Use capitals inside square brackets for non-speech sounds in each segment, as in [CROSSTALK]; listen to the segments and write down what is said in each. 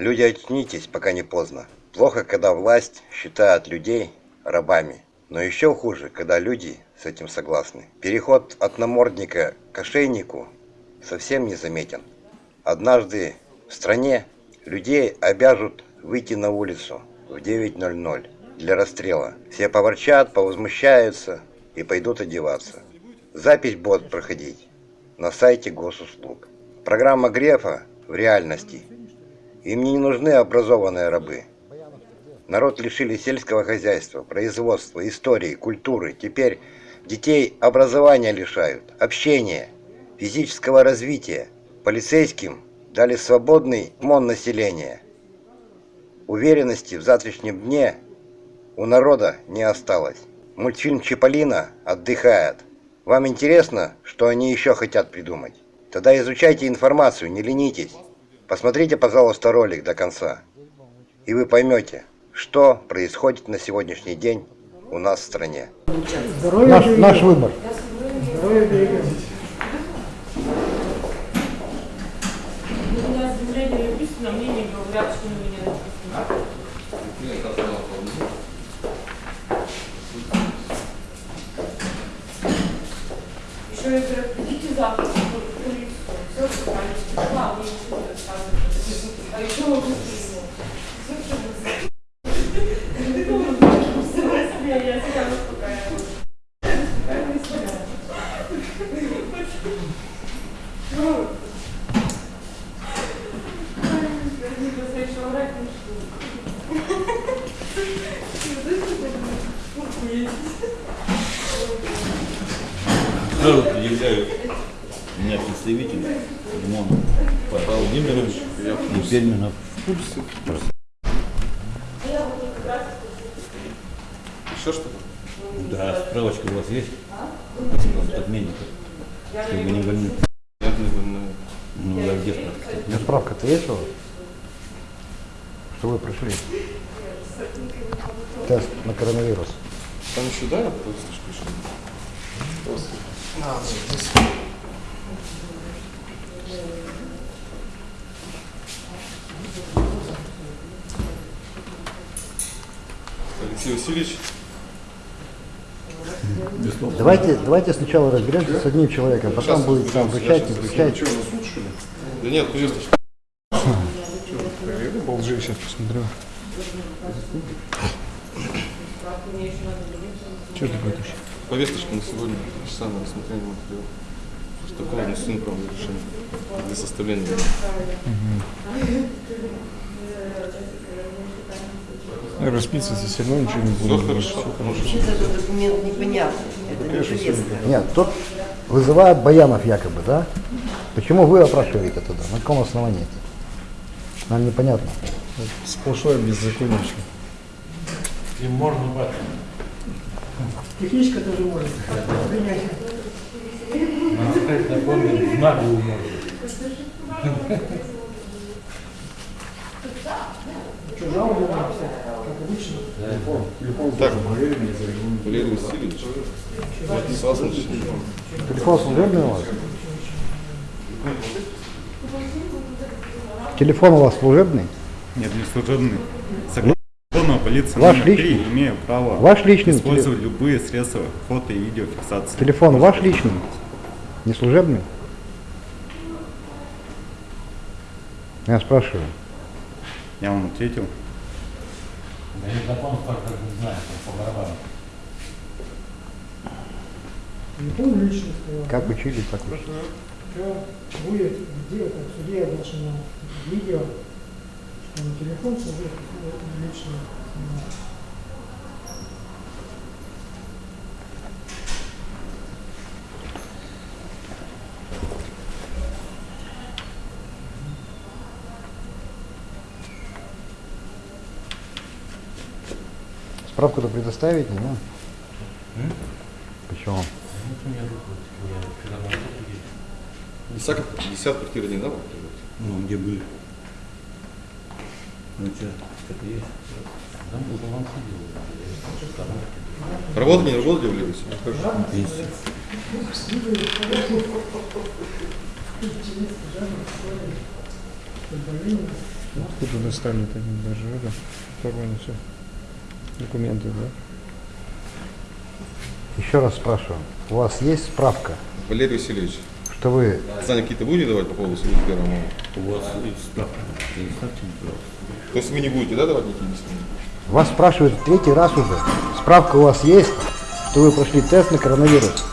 Люди, очнитесь, пока не поздно. Плохо, когда власть считает людей рабами. Но еще хуже, когда люди с этим согласны. Переход от намордника к ошейнику совсем не заметен. Однажды в стране людей обяжут выйти на улицу в 9.00 для расстрела. Все поворчат, повозмущаются и пойдут одеваться. Запись будет проходить на сайте госуслуг. Программа Грефа в реальности. Им не нужны образованные рабы. Народ лишили сельского хозяйства, производства, истории, культуры. Теперь детей образования лишают, общения, физического развития. Полицейским дали свободный мон населения. Уверенности в завтрашнем дне у народа не осталось. Мультфильм «Чиполлино» отдыхает. Вам интересно, что они еще хотят придумать? Тогда изучайте информацию, не ленитесь. Посмотрите, пожалуйста, ролик до конца. И вы поймете, что происходит на сегодняшний день у нас в стране. Наш, наш выбор. У меня заявление написано, мне не говорят, что на меня написано. Еще я говорю, идите завтра в полицию. Все, что там, Сразу предъявляю у меня представитель Лимонов Павел Владимирович и Перминов. Еще что-то? Да, справочка у вас есть? От отменника. Что вы не больны. Не. Ну, да, где справка? У меня справка-то есть у вас? Что вы прошли? Тест на коронавирус. Там еще, да, повесточку еще? Просто. Алексей Васильевич, Давайте, давайте сначала разберемся с одним человеком, потом Сейчас, будет там не сейчас. включать. Что, засуд, что ли? Да нет, повесточка. Я Болжи сейчас посмотрю. Что ты будешь? Повесточка на сегодня, часа на рассмотрение материала. Такого внесу неправильное решение для составления. Расписываться все равно ничего не Все буду. хорошо. Вообще-то этот документ непонятный. Это не повестка. Нет, тут вызывает Баянов якобы, да? Почему вы опрашиваете тогда? На каком основании? Нам непонятно. Сплошное беззаконие. Техничка тоже может принять. Что, жалобу написать, как обычно? Так, Валерий Васильевич. Телефон служебный у вас? Телефон у вас служебный? Нет, не служебный. Согласно закону полиции Ваш номер 3, личный? имею право Ваш личный использовать любые средства фото и видеофиксации. Телефон ваш личный? Не служебный? Я спрашиваю. Я вам ответил. Не помню лично сказал. Как учили, так учили. Что будет делать в суде оглашено видео, что на телефон служит лично. снимает. Справку-то предоставите, да? Почему? Десятка, десятка квартира не дал? Ну, где были? Ну, что, что-то есть? Там был вам Работали, не работали, Валерий Васильевич? Хорошо. Пенсия. Интересно, да, история. Футболист. Тут доставили один даже это. Нормально все. Документы, да? Еще раз спрашиваю. У вас есть справка, Валерий Васильевич, что вы... знания какие-то будете давать по поводу 71 мая? У вас есть справка. То есть вы не будете, да, давать никакие объяснения? Вас спрашивают в третий раз уже. Справка у вас есть, что вы прошли тест на коронавирус?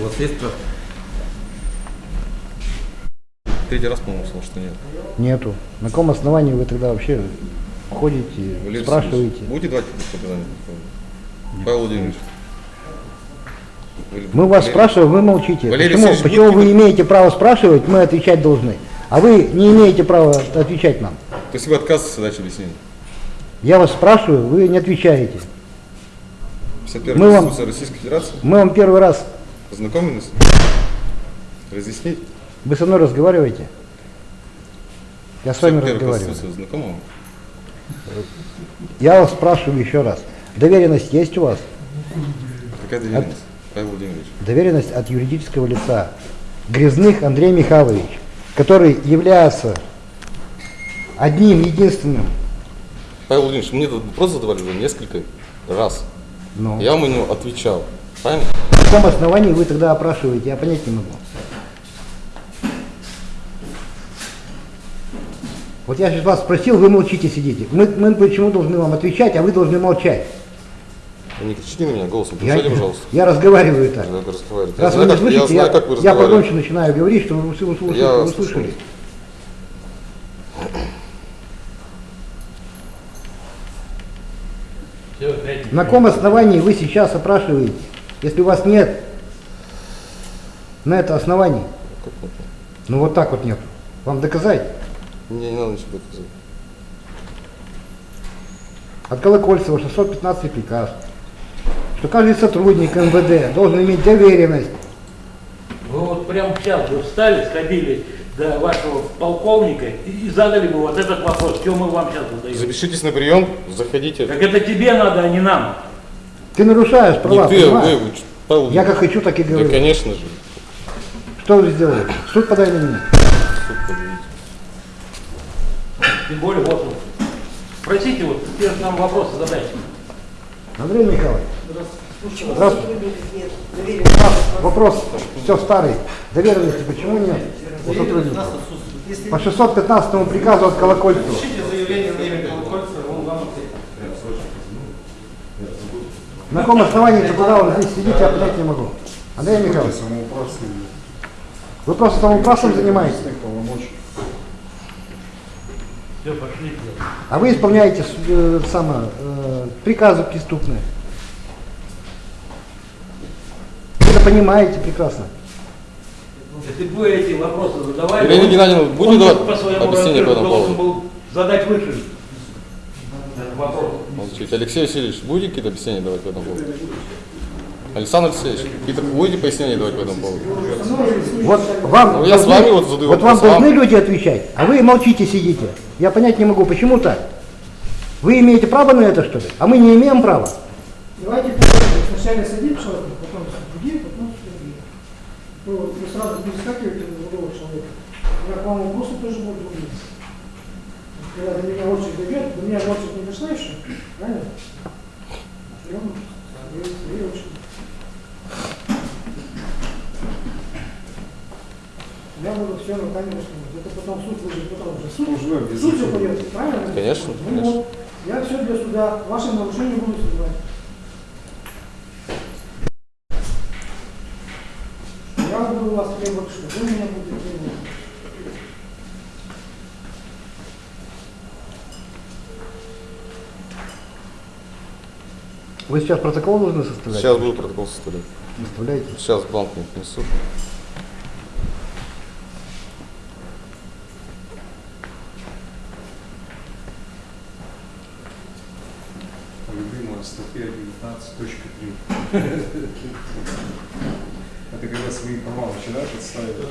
У вас есть справка? Третий раз, по-моему, сказал, что нет. Нету. На каком основании вы тогда вообще ходите, Валерий спрашиваете? Будете давать показания? Павел Владимирович. Мы вас Валерий- спрашиваем, вы молчите. Валерий почему Васильевич, почему вы имеете право спрашивать, мы отвечать должны? А вы не имеете права отвечать нам. То есть вы отказываетесь дать объяснение? Я вас спрашиваю, вы не отвечаете. 51 Мы вам- Российской Федерации? Мы вам первый раз, Познакомились? Разъяснить? вы со мной разговариваете? Я с вами 51 разговариваю. Вам? Я вас спрашиваю еще раз. Доверенность есть у вас? Какая доверенность? Павел Владимирович. Доверенность от юридического лица. Грязных Андрей Михайлович, который является одним единственным. Павел Владимирович, мне этот вопрос задавали уже несколько раз. Ну, Я вам ему отвечал. Правильно? на каком основании вы тогда опрашиваете, я понять не могу. Вот я сейчас вас спросил, вы молчите, сидите. Мы, мы почему должны вам отвечать, а вы должны молчать? Не кричите на меня голосом, Я, повышайте, пожалуйста. я разговариваю так. Надо разговаривать. Раз я вы не слышите, я знаю, как вы я разговариваете. погромче начинаю говорить, чтобы вы, вы- вы- Я вы слышали. На каком основании вы сейчас опрашиваете, если у вас нет на это оснований? Нет? Ну вот так вот нет. Вам доказать? Мне не надо ничего доказывать. От Колокольцева 615 приказ, что каждый сотрудник МВД должен иметь доверенность. Вы вот прямо сейчас бы встали, сходили до вашего полковника и, задали бы вот этот вопрос, что мы вам сейчас задаем. Запишитесь на прием, заходите. Так это тебе надо, а не нам. Ты нарушаешь Не права, ты, а понимаешь? вы, Павел Я как хочу, так и Да, говорю. конечно же. Что вы сделали? Суд подай на меня. Тем более вот он. Спросите вот, теперь нам вопросы задайте. Андрей Михайлович, Здравствуйте. Нет, доверенность. вопрос все старый. Доверенности почему нет у сотрудников? По 615 приказу от Колокольцева. На каком основании тогда он здесь сидит, я понять не могу. Андрей Михайлович, вы просто самоуправством занимаетесь, Все, пошли. а вы исполняете э, само, э, приказы преступные. Вы это понимаете прекрасно. Если бы эти вопросы задавали, Ирина он- Геннадьевна, будете он давать по своему объяснение по этому должен поводу? был задать выше вопрос. Алексей Васильевич, будете какие-то объяснения давать по этому поводу? Александр Алексеевич, какие-то будете пояснения давать по этому поводу? Вот вам, Ну, я с должны- вами вот задаю вот вам вопрос, вам- должны люди отвечать, а вы молчите, сидите. Я понять не могу, почему так? Вы имеете право на это, что ли? А мы не имеем права. Давайте. Сначала садить человека, потом другие, потом другие. Вы, вот- вы сразу не скакиваете на другого человека. Я к вам вопросы тоже буду говорить. Когда до меня очередь дойдет, до меня очередь не дошла еще, правильно? Свои Я буду все руками рассказывать. Это потом суд будет, потом уже суд. Суд все пойдет, правильно? Конечно, Ну конечно. вот, я все для суда, ваши нарушения буду снимать. Я буду у вас требовать, что вы меня будете требовать. Вы сейчас протокол должны составлять? Сейчас буду протокол составлять. Составляете? Сейчас бланк мне принесут. Любимая статья 19.3. Это когда свои права начинаешь отстаивать.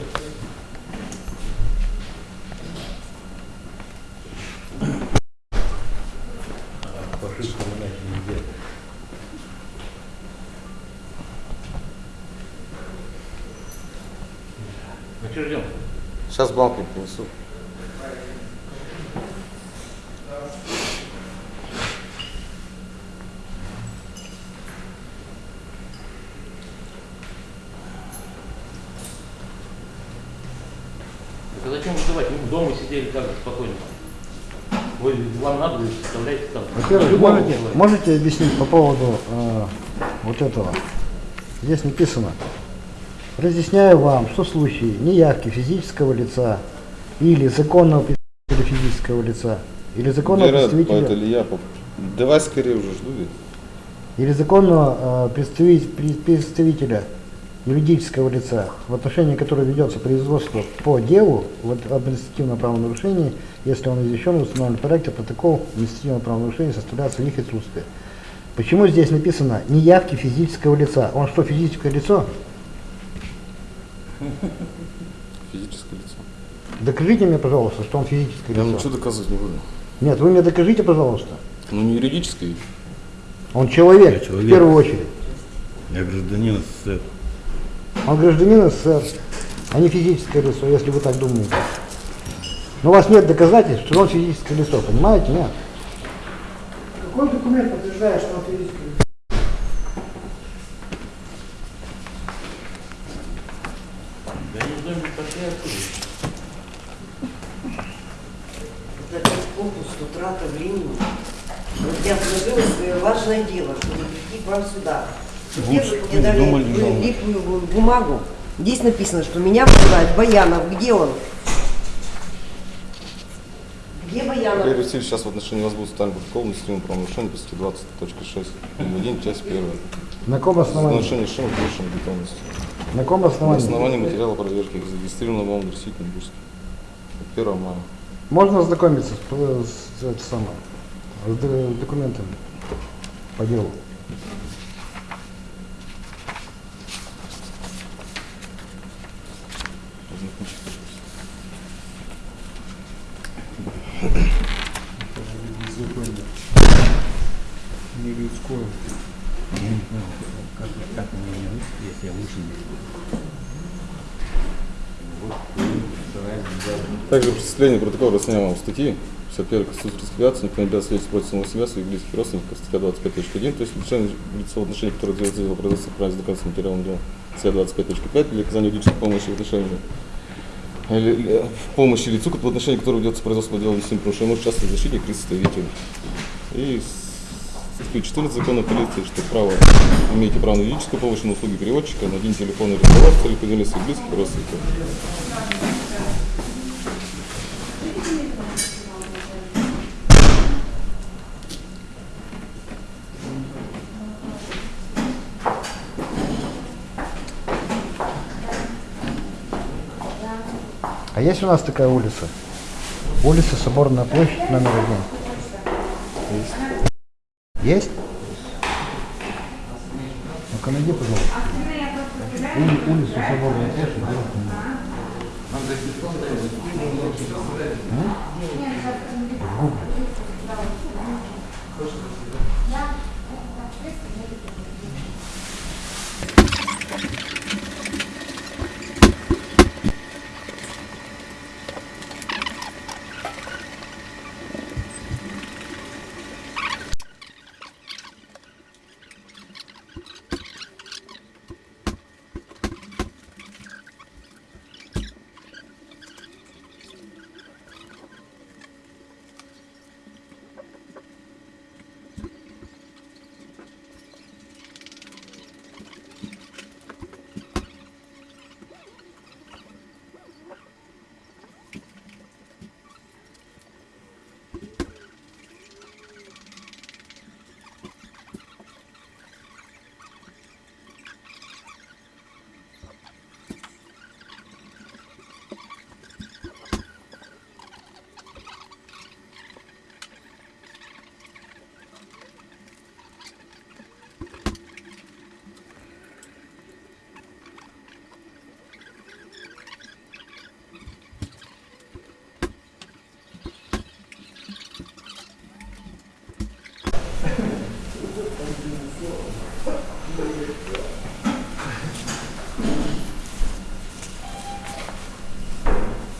Ну что ждем? Сейчас бланк не принесу. Так а зачем вызывать? Мы дома сидели так же спокойно. Вы, вам надо, вы составляете там. Во-первых, можете, можете объяснить по поводу э, вот этого? Здесь написано. Разъясняю вам, что в случае неявки физического лица или законного представителя физического лица или законного Вера, представителя это ли я? Давай скорее уже жду. ведь. или законного э, представи- при- представителя юридического лица, в отношении которого ведется производство по делу вот, об административном правонарушении, если он извещен в установленном порядке, протокол административного правонарушения составляется в их отсутствие. Почему здесь написано неявки физического лица? Он что, физическое лицо? Физическое лицо. Докажите мне, пожалуйста, что он физическое Я лицо. ничего доказывать не буду. Нет, вы мне докажите, пожалуйста. Ну не юридическое. Он человек, Я человек. в первую очередь. Я гражданин СССР. Он гражданин СССР, а не физическое лицо, если вы так думаете. Но у вас нет доказательств, что он физическое лицо, понимаете? Нет. Какой документ подтверждает, что он физическое лицо? Да они в доме пошли отсюда. Это опять попусту, трата времени. Вот я сложила свое важное дело, чтобы прийти к вам сюда. Лучше мне не дали думали, бу- бумагу? Здесь написано, что меня вызывает Баянов. Где он? Где Баянов? Игорь Васильевич, сейчас в отношении вас будет составлен протокол административного правонарушения по статье 20.6. 1, часть 1. На каком основании? Нарушение повышенной готовности. На каком На основании? основании материала проверки, зарегистрированного вам адресительным Бурск. 1 мая. Можно ознакомиться с, с, это самое, с д- документами по делу? Ознакомьтесь, пожалуйста. Не людское. Также при составлении протокола расценяем статьи 51 Конституции никто не обязан свидетельствовать против самого себя, своих близких родственников, статья 25.1, то есть лишение лицо в отношении которого делается дело производства правильно с материалом дела, статья 25.5, для оказания юридической помощи в отношении или, или, в помощи лицу, в отношении которого ведется производство дела весьми потому может участвовать защитник и составитель. И с- статьей 14 закона полиции, что право, имеете право на юридическую помощь, на услуги переводчика, на один телефонный разговор целях поделения своих близких родственников. А есть у нас такая улица? Улица Соборная площадь номер один. Есть? Есть? Ну-ка найди, пожалуйста. Ули- улицу Соборная площадь.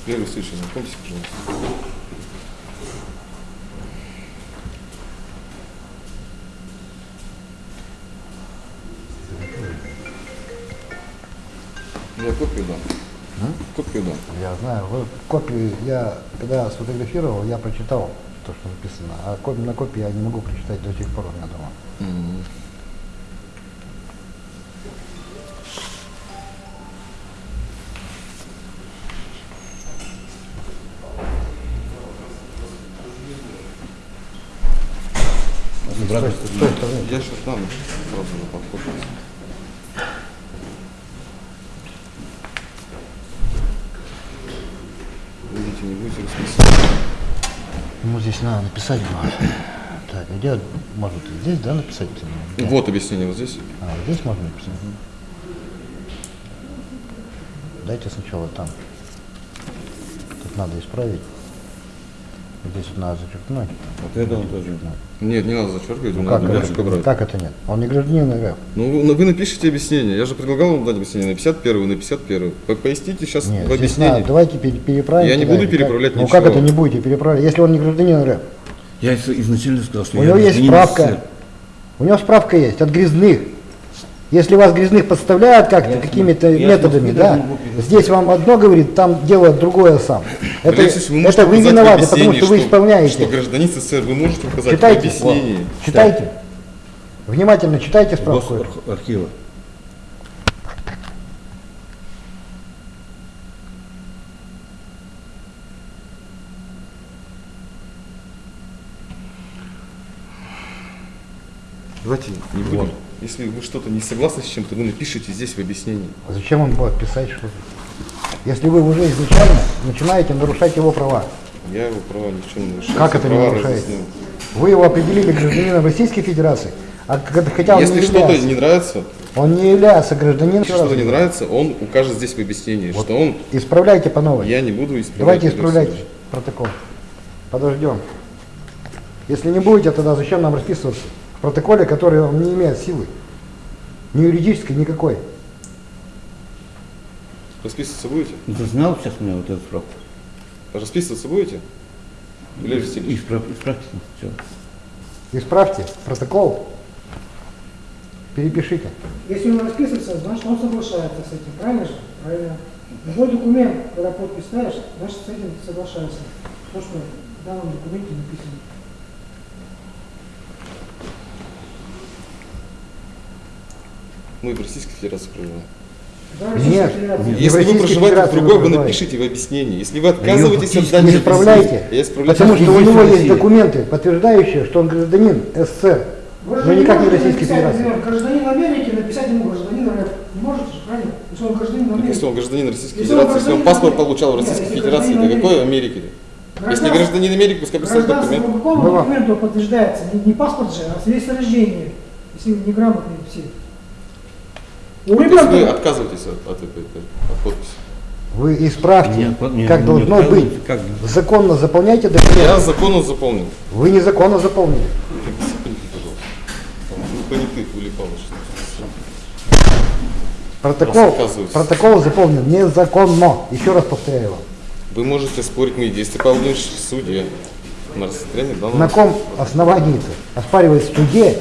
Валерий Васильевич, знакомьтесь, пожалуйста. Я копию дам. Копию дам. Я знаю, вот копии, я когда сфотографировал, я прочитал то, что написано, а на копии я не могу прочитать до сих пор у меня дома. Мгм. Будете. Ну, здесь надо написать было. [CLEARS THROAT] Так, где, может, здесь, да, написать? Где? Вот объяснение вот здесь. А, вот здесь можно написать? Дайте сначала там. Тут надо исправить. Здесь вот надо зачеркнуть. Вот это он тоже. Нет, не надо зачеркивать, Ну, надо как, галочку это, брать. как это нет? Он не гражданин РФ. Ну, вы- вы напишите объяснение. Я же предлагал вам дать объяснение на 51 на 51 По- Поясните сейчас Нет, в объяснении. надо, давайте пере- переправим. Я не буду и как- переправлять Ну ничего. как это не будете переправлять, если он не гражданин РФ? Я из- изначально сказал, что У я него есть справка. СССР. У него справка есть от грязных. Если вас грязных подставляют как-то какими-то методами, да, здесь вам одно говорит, там делают другое сам. Это, Алексеевич, вы это вы виноваты, потому объяснении, что вы исполняете. Что гражданин СССР, вы можете указать Читайте. в объяснении. Читайте. Внимательно читайте справку. Госархива. Давайте не будем. Если вы что-то не согласны с чем-то, вы напишите здесь в объяснении. Зачем он будет писать что-то? Если вы уже изначально начинаете нарушать его права, Я его права ни в чем не нарушаю. как это не нарушаете? Вы его определили гражданином Российской Федерации, а хотя он Если не что-то является. не нравится, Он не является гражданином. если что-то не нравится, он укажет здесь в объяснении, что он, Исправляйте по новой. я не буду исправлять. Давайте исправлять протокол. Подождем. Если не будете, тогда зачем нам расписываться в протоколе, который он не имеет силы? Ни юридической, никакой. Расписываться будете? Ну, Ты знал сейчас у меня вот эту справку? Расписываться будете? Валерий Васильевич. Исправ, исправьте. Все. Исправьте протокол. Перепишите. Если он расписывается, значит он соглашается с этим, правильно же? Правильно. Любой документ, когда подпись ставишь, значит с этим соглашаешься. То, что в данном документе написано. Мы в Российской Федерации проживаем. Да, Нет. Если вы проживаете в другой, вы напишите в объяснении. Если вы отказываетесь от дачи Не исправляйте. Потому что у него есть документы, подтверждающие, что он гражданин СССР. Вы Но же никак не Российской Федерации. гражданин Америки, написать ему гражданин РФ. Не можете же, правильно? Если он гражданин Америки. Если он гражданин Российской Федерации, если он паспорт получал в Российской Федерации, то какой Америки. Если гражданин Америки, пускай представит Гражданство по документ. какому Было. документу подтверждается? Не, паспорт же, а свидетельство о рождении. Если вы неграмотные все. У То есть вы отказываетесь от, от этой от подписи. Вы исправьте, Нет, нет, как не должно быть. отказывайте, как? Законно заполняйте Я документы. законно заполнил. Вы незаконно заполнили. Ну, понятых что Протокол, протокол заполнен незаконно. Еще раз повторяю вам. Вы можете спорить мои действия, Владимирович, в суде. На рассмотрение данного На ком основании-то оспаривать в суде,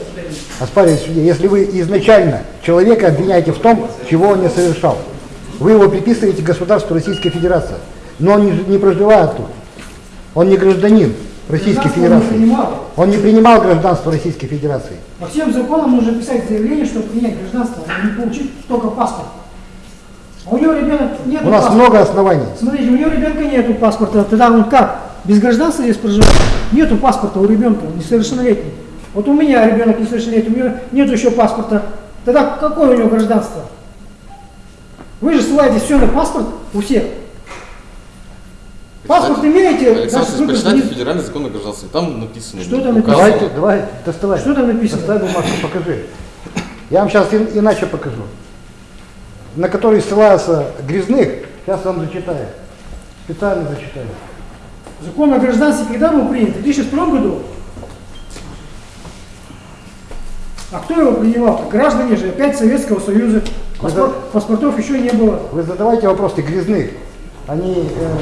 оспаривать в суде, если вы изначально человека обвиняете в том, чего он не совершал. Вы его приписываете государству Российской Федерации. Но он не, не проживает тут. Он не гражданин Российской гражданство он не Федерации. принимал. Он не принимал гражданство Российской Федерации. По всем законам нужно писать заявление, чтобы принять гражданство, а не получить только паспорт. А у него ребенок нет У нас паспорта. много оснований. Смотрите, у него ребенка нету паспорта, тогда он как? Без гражданства здесь проживает? Нету паспорта у ребенка, несовершеннолетний. Вот у меня ребенок несовершеннолетний, у него нету еще паспорта. Тогда какое у него гражданство? Вы же ссылаетесь все на паспорт у всех. Паспорт имеете? Александр, почитайте гражданин. федеральный закон о гражданстве. Там написано. Что там указано. Давайте, давай, доставай. Что там написано? Доставай бумажку, покажи. Я вам сейчас иначе покажу. На который ссылаются грязных, сейчас вам зачитаю. Специально зачитаю. Закон о гражданстве когда был принят? В 2002 году? А кто его принимал? Граждане же опять Советского Союза. Паспорт- паспортов еще не было. Вы задавайте вопросы грязных. Они э,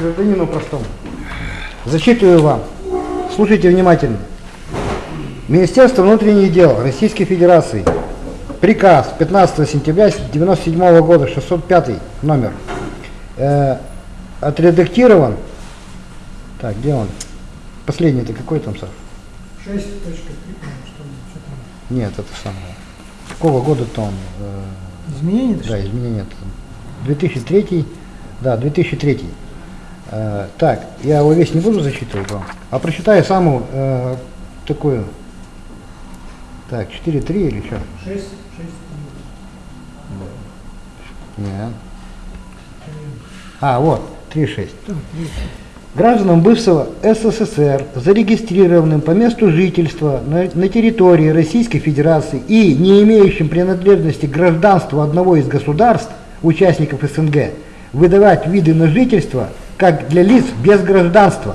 гражданину простому. Зачитываю вам. Слушайте внимательно. Министерство внутренних дел Российской Федерации. Приказ 15 сентября 1997 года, 605 номер. Э, отредактирован. Так, где он? Последний-то какой там, Саш? 6.3, по-моему, что ли, что там. Нет, это самое. Какого года-то он? э, Изменения? Да, изменения. это 2003, да, 2003. Э, так, я его весь не буду зачитывать вам, а прочитаю самую э, такую. Так, 4.3 или что? 6, 6. Нет. А, вот, 3.6. Гражданам бывшего СССР, зарегистрированным по месту жительства на, на территории Российской Федерации и не имеющим принадлежности к гражданству одного из государств, участников СНГ, выдавать виды на жительство как для лиц без гражданства.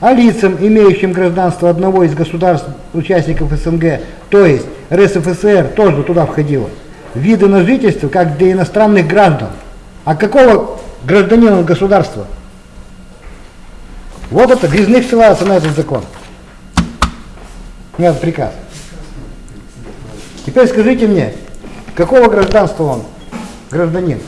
А лицам, имеющим гражданство одного из государств, участников СНГ, то есть РСФСР, тоже туда входило, виды на жительство как для иностранных граждан. А какого гражданина государства? Вот это, Грязных ссылается на этот закон. Нет, приказ. Теперь скажите мне, какого гражданства он? Гражданин.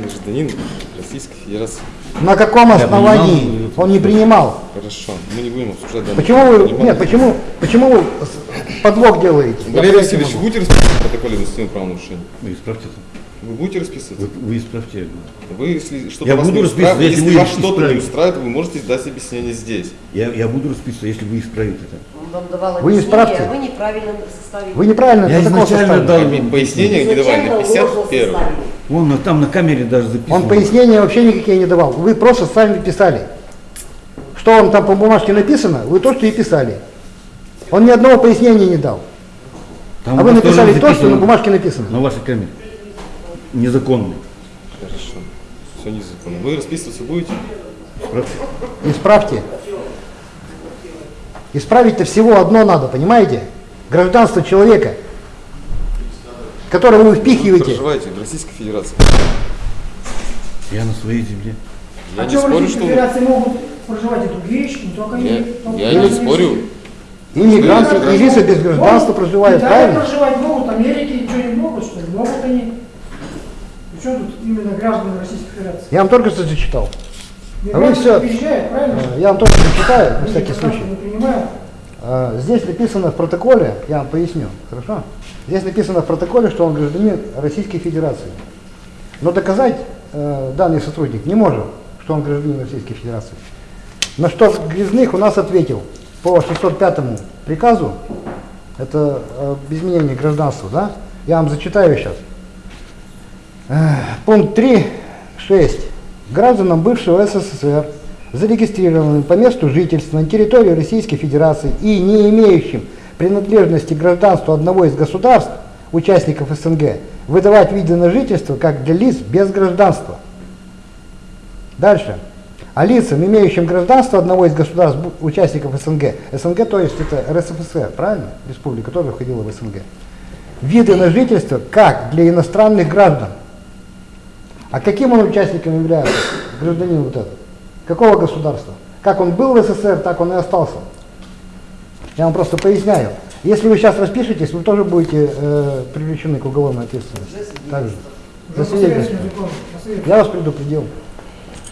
Гражданин Российской Федерации. На каком основании он не принимал? Хорошо, мы не будем обсуждать Почему вы, нет, почему, почему вы подлог делаете? Валерий могу. будете расписываться в протоколе административного правонарушения? Вы исправьте это. Вы будете расписываться? Вы, вы исправьте. Вы, если что-то Я вас буду не устраивает, если если вы вас что-то не устраивает, вы можете дать объяснение здесь. Я, я буду расписываться, если вы исправите это. Он вам давал Вы не объяснение, справьте. а вы неправильно составили. Вы неправильно Я изначально дал- Пояснение где давали? На 51 ложно составили. Вон там на камере даже записано. Он пояснения вообще никакие не давал. Вы просто сами писали. Что вам там по бумажке написано, вы то, что и писали. Он ни одного пояснения не дал. Там а вы написали то, что на бумажке написано. На вашей камере. Незаконный. Хорошо. Все незаконно. Вы расписываться будете? Исправьте. Исправьте. Исправить-то всего одно надо, понимаете? Гражданство человека, которое вы Вы впихиваете. проживаете в Российской Федерации. Я на своей земле. Я а не что в спорю, Российской что... Федерации могут проживать и другие, не только Я, они. только я не спорю. России. И мигранты, и лица без гражданства Могут. проживают, В правильно? проживать могут, в Америке что не могут, что ли? Могут они. Причем тут именно граждане Российской Федерации? Я вам только что зачитал. Всё- приезжают, правильно? Э, Я вам только зачитаю, на всякий случай. А, Здесь написано в протоколе, я вам поясню, хорошо? Здесь написано в протоколе, что он гражданин Российской Федерации. Но доказать э, данный сотрудник не может, что он гражданин Российской Федерации. На что Грязных у нас ответил по 605 приказу, это э, об изменении гражданства, да? Я вам зачитаю сейчас. Пункт 3.6. Гражданам бывшего СССР, зарегистрированным по месту жительства на территории Российской Федерации и не имеющим принадлежности к гражданству одного из государств, участников СНГ, выдавать виды на жительство как для лиц без гражданства. Дальше. А лицам, имеющим гражданство одного из государств, участников СНГ, СНГ, то есть это РСФСР, правильно? Республика тоже входила в СНГ. Виды на жительство как для иностранных граждан. А каким он участником является, гражданин вот этот? Какого государства? Как он был в СССР, так он и остался. Я вам просто поясняю. Если вы сейчас распишетесь, вы тоже будете э, привлечены к уголовной ответственности. Также. За свидетельство. Я вас предупредил.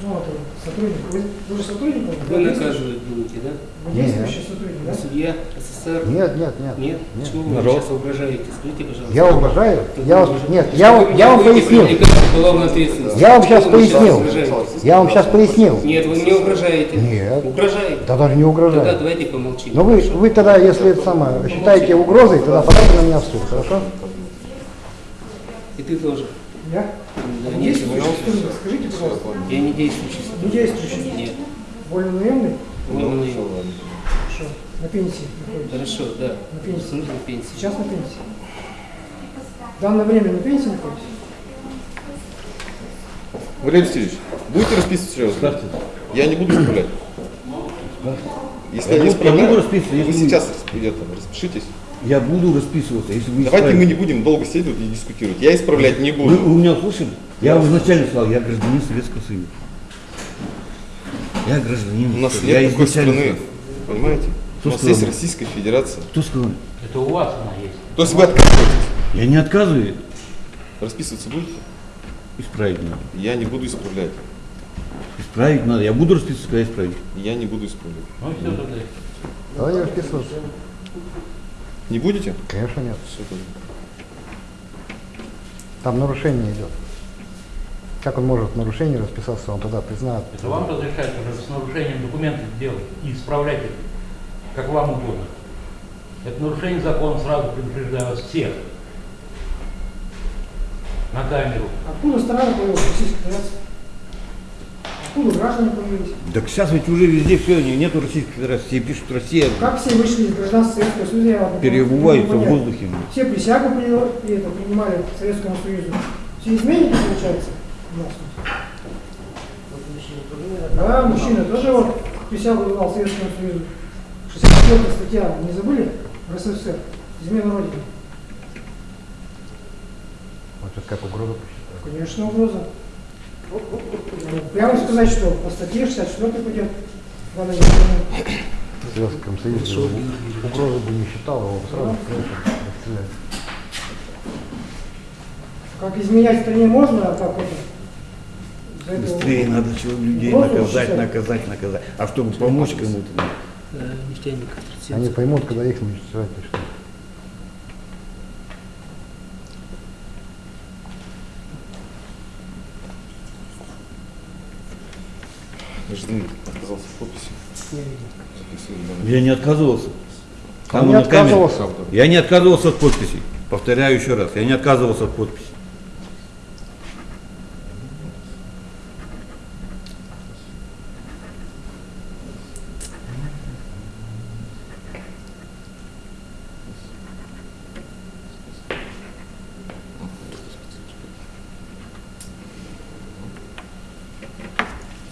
Ну, вот, сотрудник. Вы, вы же сотрудник? Вы наказывать будете, да? Вы действующий сотрудник, да? Судья СССР? Нет, нет, нет. Нет? Почему вы Народ. сейчас угрожаете? Скажите, пожалуйста. Я угрожаю? Я вас, Вы- нет, я, вам- я вам Вы пояснил. Я вам сейчас Почему вы пояснил. угрожаете? Я вам сейчас пояснил. Нет, вы мне угрожаете. Нет. Угрожаете. Да даже не Тогда угрожаю. давайте помолчим. Но вы, вы тогда, если это самое, считаете угрозой, тогда подайте на меня в суд, хорошо? И ты тоже. Я? Сотрудник, скажите, пожалуйста. я не действующий. Не действующий? Нет. Вольно наемный? Вольно наемный. Хорошо. На пенсии находитесь? Хорошо, да. На пенсии. В смысле пенсии? Сейчас на пенсии. В данное время на пенсии находитесь? Валерий Васильевич, будете расписывать серьезно? Исправьте. Я не буду исправлять. Если Я я не буду- я буду исправляю, расписываться, вы сейчас это, распишитесь. Я буду расписываться, если вы Давайте мы не будем долго сидеть и дискутировать. Я исправлять не Вы, буду. вы меня услышали? Я вам изначально сказал, я гражданин Советского Союза. Я гражданин. У нас я нет такой изначально- страны, понимаете? Кто У нас сказал? есть Российская Федерация. Кто сказал? Это у вас она есть. То есть вы отказываетесь? Я не отказываю. Расписываться будете? Исправить надо. Я не буду исправлять. Исправить надо. Я буду расписываться, когда исправить. Я не буду исправлять. Ну все тогда. Давай не расписываться. Не будете? Конечно нет. Все тогда. Там нарушение идет. Как он может в нарушении расписаться, он тогда признает. Это вам разрешают уже с нарушением документов делать и исправлять их, как вам угодно. Это нарушение закона, сразу предупреждаю вас всех. На камеру. Откуда страна появилась Откуда граждане появились? Так сейчас ведь уже везде все, нету Российской Федерации. Все пишут Россия. Как все вышли из гражданства Советского Союза, Переобуваются могу в воздухе. Все присягу приняли, и это, принимали Советскому Союзу. Все изменники, получается, у нас. Да, мужчина тоже вот присягу давал Советскому Союзу. 64 статья, не забыли? В РСФСР. Измена Родины. Вот сейчас как угроза посчитаю. Конечно, угроза. Ну, Прямо сказать, что по статье 64 пойдет. Советском Союзе угрозы бы не считал, его бы сразу конечно, расстреляли. Как изменять стране можно, а как это? Быстрее надо чего людей Просто наказать, наказать, наказать. А чтобы помочь кому-то. Э, Нефтяников 37. Они поймут, когда их уничтожать начнут. Гражданин отказался от подписи. Я не отказывался. Он не отказывался. Я не отказывался от подписи. Повторяю еще раз, я не отказывался от подписи.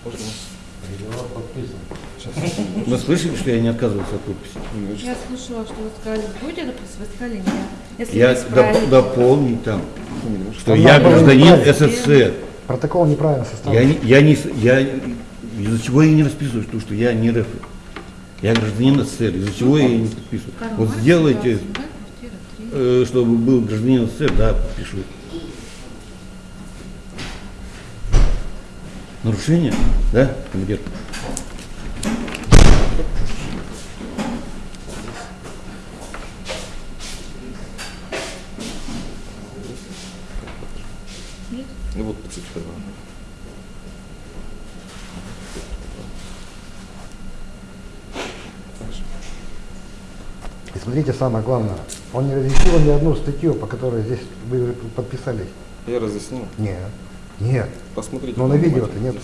Можно? Договор подписан. Сейчас. Вы слышали, что я не отказывался от подписи? Я слышала, что вы сказали, будете допустим, вы сказали нет. Если Я доп- дополнить там, что Там я гражданин. СССР. Протокол неправильно Я составлен. не, я не, с- я, из-за чего я не расписываюсь, потому что я не РФ. Я гражданин СССР, из-за чего я не подписываю. Карл Вот Маркс, сделайте, 22, квартира 3. э, чтобы был гражданин СССР, да, подпишу. Нарушение, да, командир? Самое главное, он не разъяснил ни одну статью, по которой здесь вы подписались. Я разъяснил. Нет. Нет. Посмотрите. Но на видео-то нет.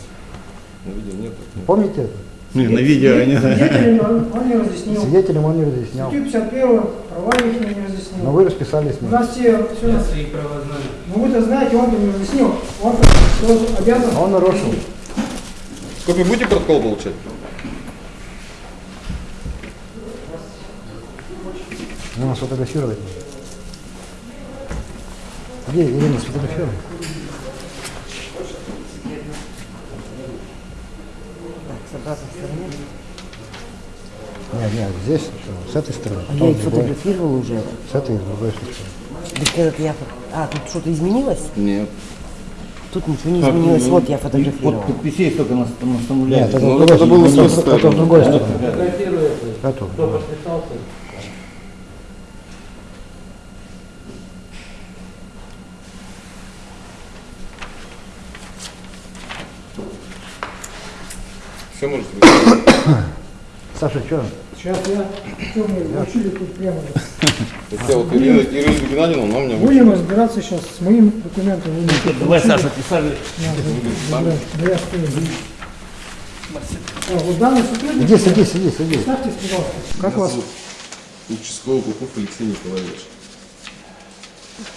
На видео нет. нет. Помните это? Не, на видео они... Свидетелям он, он не разъяснил. Свидетелям он не разъяснял. Статью 51, права их не разъяснил. Но вы расписались У нас все, все Я свои права знаю. Ну вы-то знаете, он не разъяснил. Он обязан. Он нарушил. Копию будете протокол получать? Ну, сфотографировать. Где Ирина сфотографируй? С обратной стороны. Нет, нет, здесь, с этой стороны. А я их фотографировала уже. С этой и с другой стороны. Так я... А, тут что-то изменилось? Нет. Тут ничего не изменилось. Вот я Под фотографировала. подписей только нас Нет, наставляют. это, Ну, другой это было с это, это другой стороны. Фотографирую это. Эту. Кто подписался? Все можете быть. [COUGHS] Саша, что? Сейчас я, что мы учили тут прямо. Я вот Ирина, Ирина Геннадьевна, она меня Будем разбираться сейчас с моим документом. Тут Давай. Саша, писали. Да, да, да, я стою. А, вот данный сотрудник. Иди, садись, садись, садись. Представьтесь, пожалуйста. Как вас? Участковый Куков Алексей Николаевич.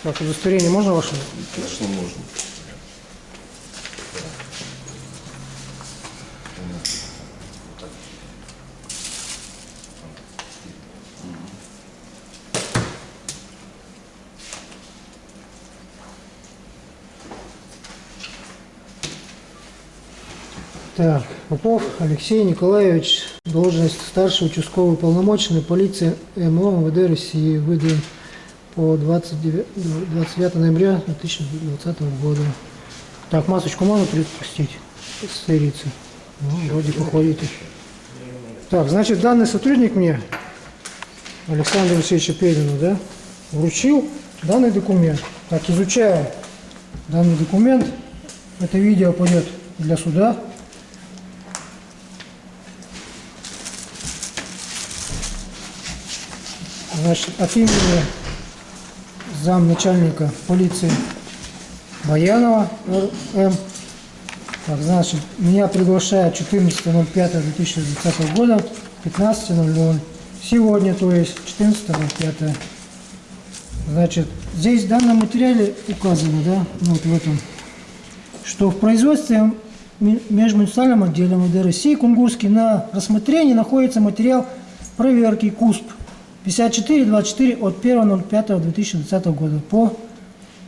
Ваше удостоверение можно ваше? Конечно, можно. Так, Попов Алексей Николаевич, должность старший участковый уполномоченный полиции МО МВД России, выдан по 29, 29 ноября 2020 года. Так, масочку можно предпустить? Стериться. Ну, вроде походите. Так, значит, данный сотрудник мне, Александр Алексеевич Пелину, да, вручил данный документ. Так, изучая данный документ, это видео пойдет для суда. Значит, от имени замначальника полиции Баянова Р.М. Так, значит, меня приглашают 14.05.2020 года, 15.00. Сегодня, то есть 14.05. Значит, здесь в данном материале указано, да, ну, вот в этом, что в производстве межмуниципальном отделе МВД России Кунгурский на рассмотрении находится материал проверки КУСП 5424 от 1.05.2020 года по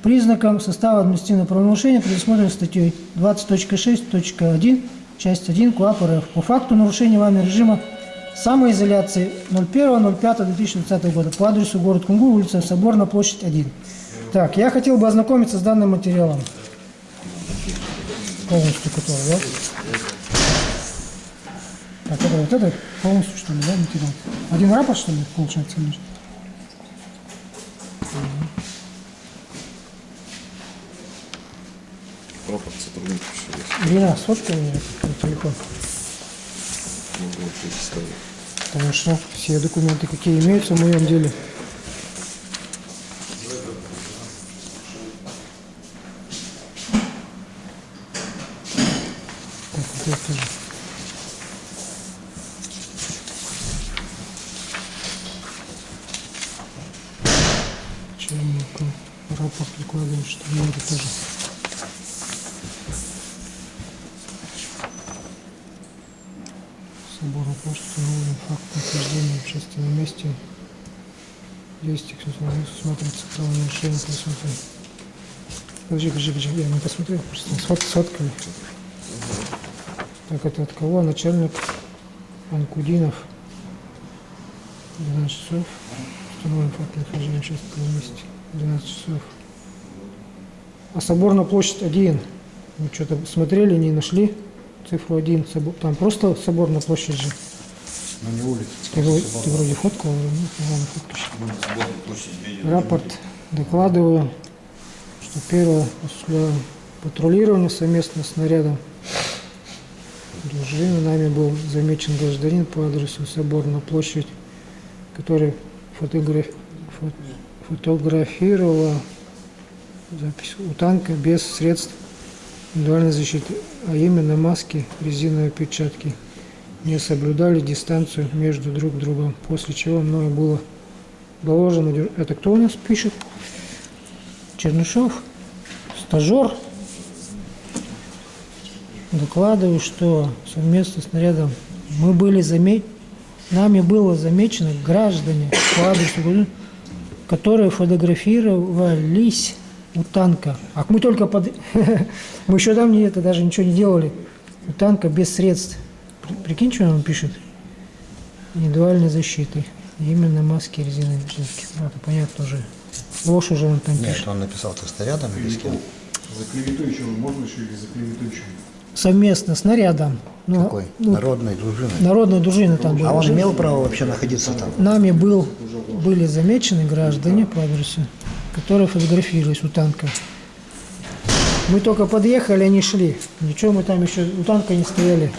признакам состава административного правонарушения, предусмотренных статьей 20.6.1, часть 1 КУАП РФ по факту нарушения вами режима самоизоляции 01.05.2020 года по адресу город Кунгур, улица Соборная, площадь 1. Так, я хотел бы ознакомиться с данным материалом. Полностью который, да? Так, это вот это полностью, что ли, да, материал? Один рапорт, что ли, получается? может? Рапорт сотрудников еще есть. Ирина, сфоткай мне этот телефон. Могу вам предоставить. Потому что все документы, какие имеются в моем деле. Так, вот это тоже. Начальнику рапорт прикладываем, что я это тоже. Собора почты установлен факт нахождения в общественном месте. Действий, кто смотрится правонарушение присутствия. Подожди, подожди, подожди, я не посмотрел, просто сфот, сфоткали. Так, это от кого? Начальник Анкудинов. 12 часов. Установлен факт нахождения в месте. 12 часов. А Соборная площадь 1. Вы что-то смотрели, не нашли? Цифру 1. собор- Там просто Соборная площадь же. Но не улица. Ты, ты вроде фоткал, вроде нет, ну ладно, фоткаешь. Рапорт докладываю, что первое осуществляю патрулирование совместно с нарядом дружины. Нами был замечен гражданин по адресу Соборная площадь, который фотограф- фо- фотографировал запись у танка без средств индивидуальной защиты, а именно маски, резиновые перчатки не соблюдали дистанцию между друг другом, после чего мною было доложено... Это кто у нас пишет? Чернышов, стажер. Докладываю, что совместно с нарядом мы были заме... нами было замечено граждане которые фотографировались у танка. А мы только под... [LAUGHS] мы еще там не это даже ничего не делали. У танка без средств. При- Прикинь, что он пишет? Индивидуальной защиты. Именно маски резиновые перчатки. Ну, это понятно уже. Ложь уже он там Нет, пишет. он написал тесто рядом или с кем? За клеветующего можно еще или за клеветующего? Совместно с нарядом. Ну, Какой? ну, Народной дружины. Народная дружина там была. А он имел право вообще находиться там? Нами был, были замечены граждане по адресу, которые фотографировались у танка. Мы только подъехали, они шли. Ничего мы там еще у танка не стояли.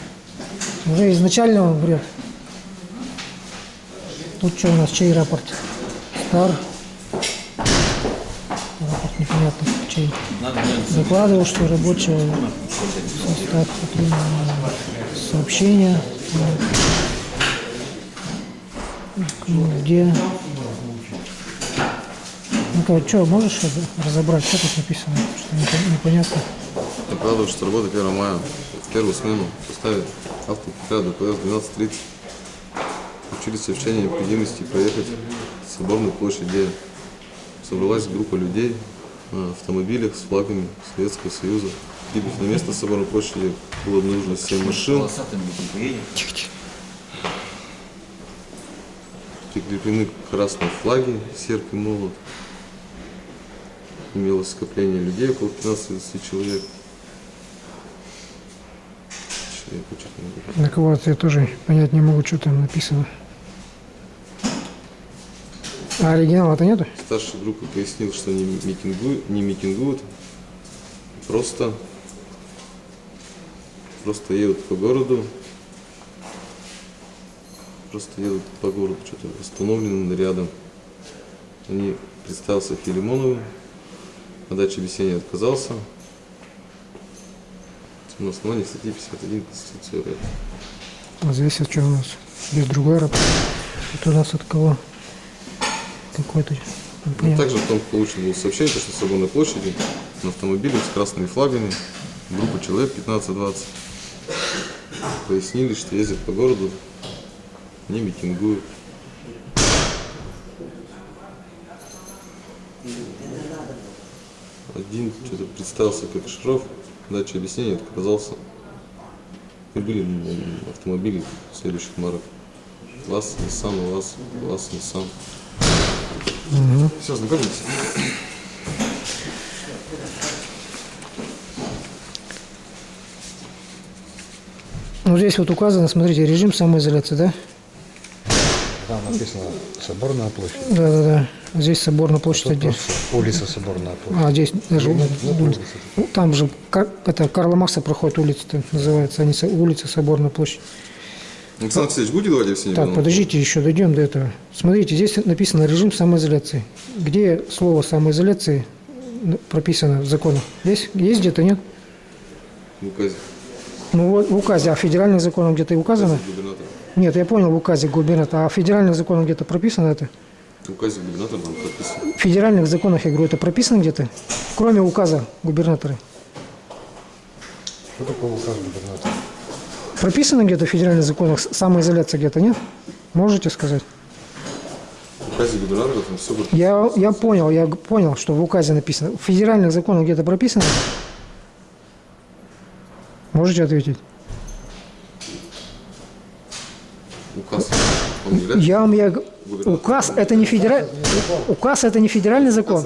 Уже изначально он врет. Тут что у нас, чей рапорт? Стар. Рапорт непонятно, чей. Закладывал, что рабочего состав сообщения. Где? Ну-ка, что, можешь раз- разобрать, что тут написано? Что непон- непонятно. Докладываю, что работа 1 мая первую смену в автоподряда ПС 12.30 включили сообщение необходимости проехать с Соборной площади. Собралась группа людей на автомобилях с флагами Советского Союза Прибыв на место соборной площади было обнаружено 7 машин. Прикреплены красные флаги, серп и молот. Имелось скопление людей, около 15-20 человек. Человек очень много. На кого-то я тоже понять не могу, что там написано. А оригинала-то нету? Старший группы пояснил, что не митингуют, не митингуют, просто, просто едут по городу, просто едут по городу, что-то остановлены рядом. Они представился Филимоновым, на даче объяснения отказался. На основании статьи 51 Конституции РФ. А здесь что у нас? Здесь другой раб. Это у нас от кого? Какой-то. Ну, также потом получено было сообщение, что на Соборной площади на автомобиле с красными флагами группа человек 15-20 пояснили, что ездят по городу, не митингуют. Один что-то представился как Шаров, дача объяснения отказался. И были м, автомобили следующих марок. ЛАЗ, Nissan, ЛАЗ, ЛАЗ, Nissan. Все, знакомились? Ну здесь вот указано, смотрите, режим самоизоляции, да? Написано Соборная площадь. Да, да, да. Здесь соборная площадь Тут один. улица Соборная площадь. А здесь даже Нет, нет улица. улицы. Ну, там же это Карла Маркса проходит улица, там называется, а не улица Соборная площадь. Александр Алексеевич, будете давать объяснение? Так, подождите, еще дойдем до этого. Смотрите, здесь написано режим самоизоляции. Где слово самоизоляции прописано в законах? Здесь есть где-то, нет? В указе Ну вот в указе, а в федеральных законах где-то и указано? губернатора. Нет, я понял, в указе губернатора, а в федеральных законах где-то прописано это? В указе губернатора там прописано. В федеральных законах, я говорю, это прописано где-то? Кроме указа губернатора. Что такое указ губернатора? Прописано где-то в федеральных законах самоизоляция где-то, нет? Можете сказать? В указе губернатора там все будет. Я, я понял, я понял, что в указе написано. В федеральных законах где-то прописано? Можете ответить? Указ. Он не является? Я вам я указ это не федеральный указ это не федеральный закон.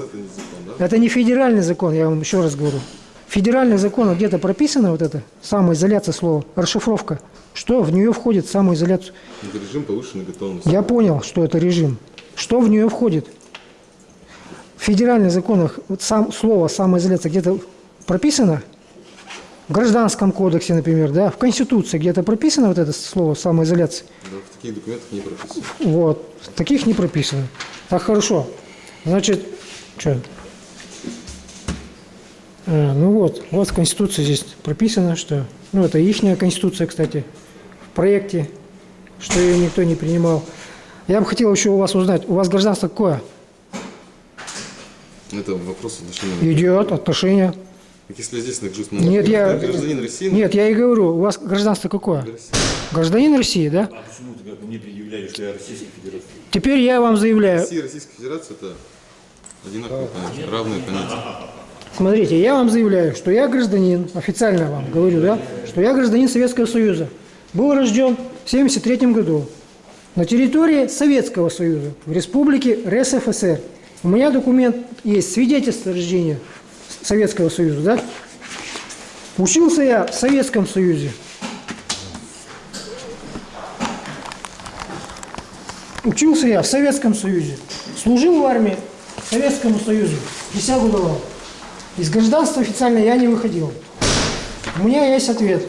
Это не закон, федеральный закон, я вам еще раз говорю. В федеральных законах где-то прописано вот это самоизоляция слова, расшифровка. Что в нее входит самоизоляцию? Это режим повышенной готовности. Я понял, что это режим. Что в нее входит? В федеральных законах вот сам, слово самоизоляция где-то прописано? В гражданском кодексе, например, да? В Конституции где-то прописано вот это слово самоизоляция? Да, в таких документах не прописано. Вот. Таких не прописано. Так хорошо. Значит, что? А, ну вот, вот в Конституции здесь прописано, что... Ну, это ихняя Конституция, кстати, в проекте, что ее никто не принимал. Я бы хотел еще у вас узнать, у вас гражданство какое? Это вопрос отношения. Идет, отношения. Если здесь ну, Нет, я... гражданин России, ну, Нет, я и говорю, у вас гражданство какое? Россия. Гражданин России, да? А почему ты как бы мне предъявляешь, что я Российской Федерации? Теперь я вам заявляю, Россия и Российская Федерация это одинаковые понятия, равные понятия. Смотрите, я вам заявляю, что я гражданин, официально вам говорю, да, что я гражданин Советского Союза. Был рожден в 1973 году на территории Советского Союза, в республике РСФСР. У меня документ есть, свидетельство о рождения Советского Союза, да? Учился я в Советском Союзе. Учился я в Советском Союзе. Служил в армии Советскому Союзу. Присягу давал. Из гражданства официально я не выходил. У меня есть ответ.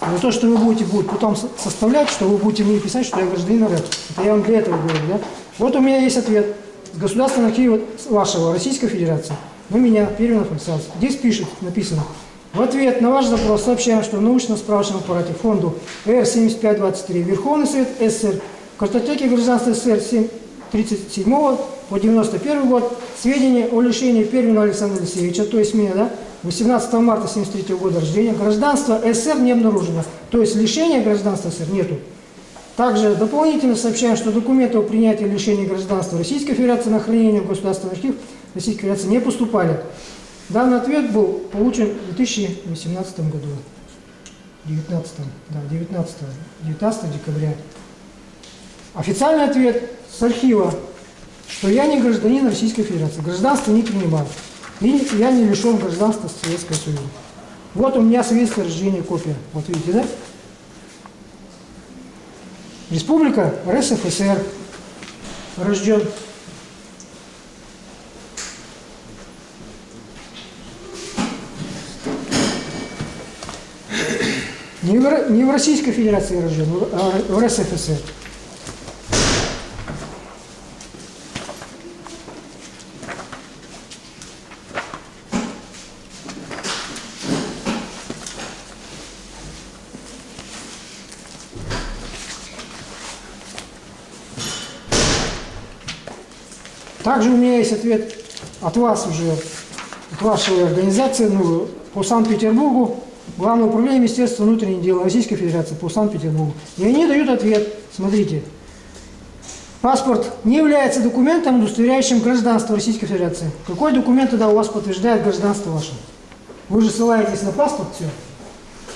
Но то, что вы будете будет потом со- составлять, что вы будете мне писать, что я гражданин РФ. Это я вам для этого говорю, да? Вот у меня есть ответ. С государственного архива вашего Российской Федерации. Вы меня, Перминов Александр. Здесь пишет, написано. В ответ на ваш запрос сообщаем, что в научно-справочном аппарате фонду Р-7523 Верховный Совет СССР в картотеке гражданства СССР 7 37 по 91 год сведения о лишении Пермина Александра Алексеевича, то есть меня, да, 18 марта 73 года рождения, гражданства СССР не обнаружено. То есть лишения гражданства СССР нету. Также дополнительно сообщаем, что документы о принятии лишения гражданства Российской Федерации на хранение в Государственный архив Российской Федерации не поступали. Данный ответ был получен в 2018 году. 19, да, 19, 19 декабря. Официальный ответ с архива, что я не гражданин Российской Федерации, гражданство не принимаю. И я не лишен гражданства Советского Союза. Вот у меня свидетельство о рождении копия. Вот видите, да? Республика РСФСР. Рожден. Не в, Российской Федерации рожден, а в РСФСР. Также у меня есть ответ от вас уже, от вашей организации ну, по Санкт-Петербургу, Главное управление Министерства внутренних дел Российской Федерации по Санкт-Петербургу. И они дают ответ. Смотрите. Паспорт не является документом, удостоверяющим гражданство Российской Федерации. Какой документ тогда у вас подтверждает гражданство ваше? Вы же ссылаетесь на паспорт, все.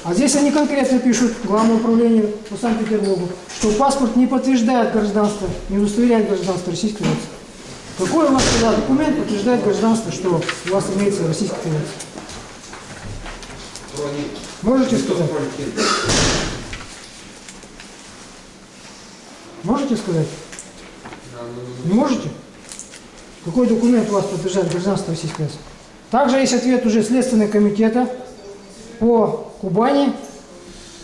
А здесь они конкретно пишут, Главное управление по Санкт-Петербургу, что паспорт не подтверждает гражданство, не удостоверяет гражданство Российской Федерации. Какой у вас тогда документ подтверждает гражданство, что у вас имеется Российская Федерация? Можете сказать? Можете сказать? Не можете? Какой документ у вас подтверждает гражданство Российской Федерации? Также есть ответ уже Следственного комитета по Кубани.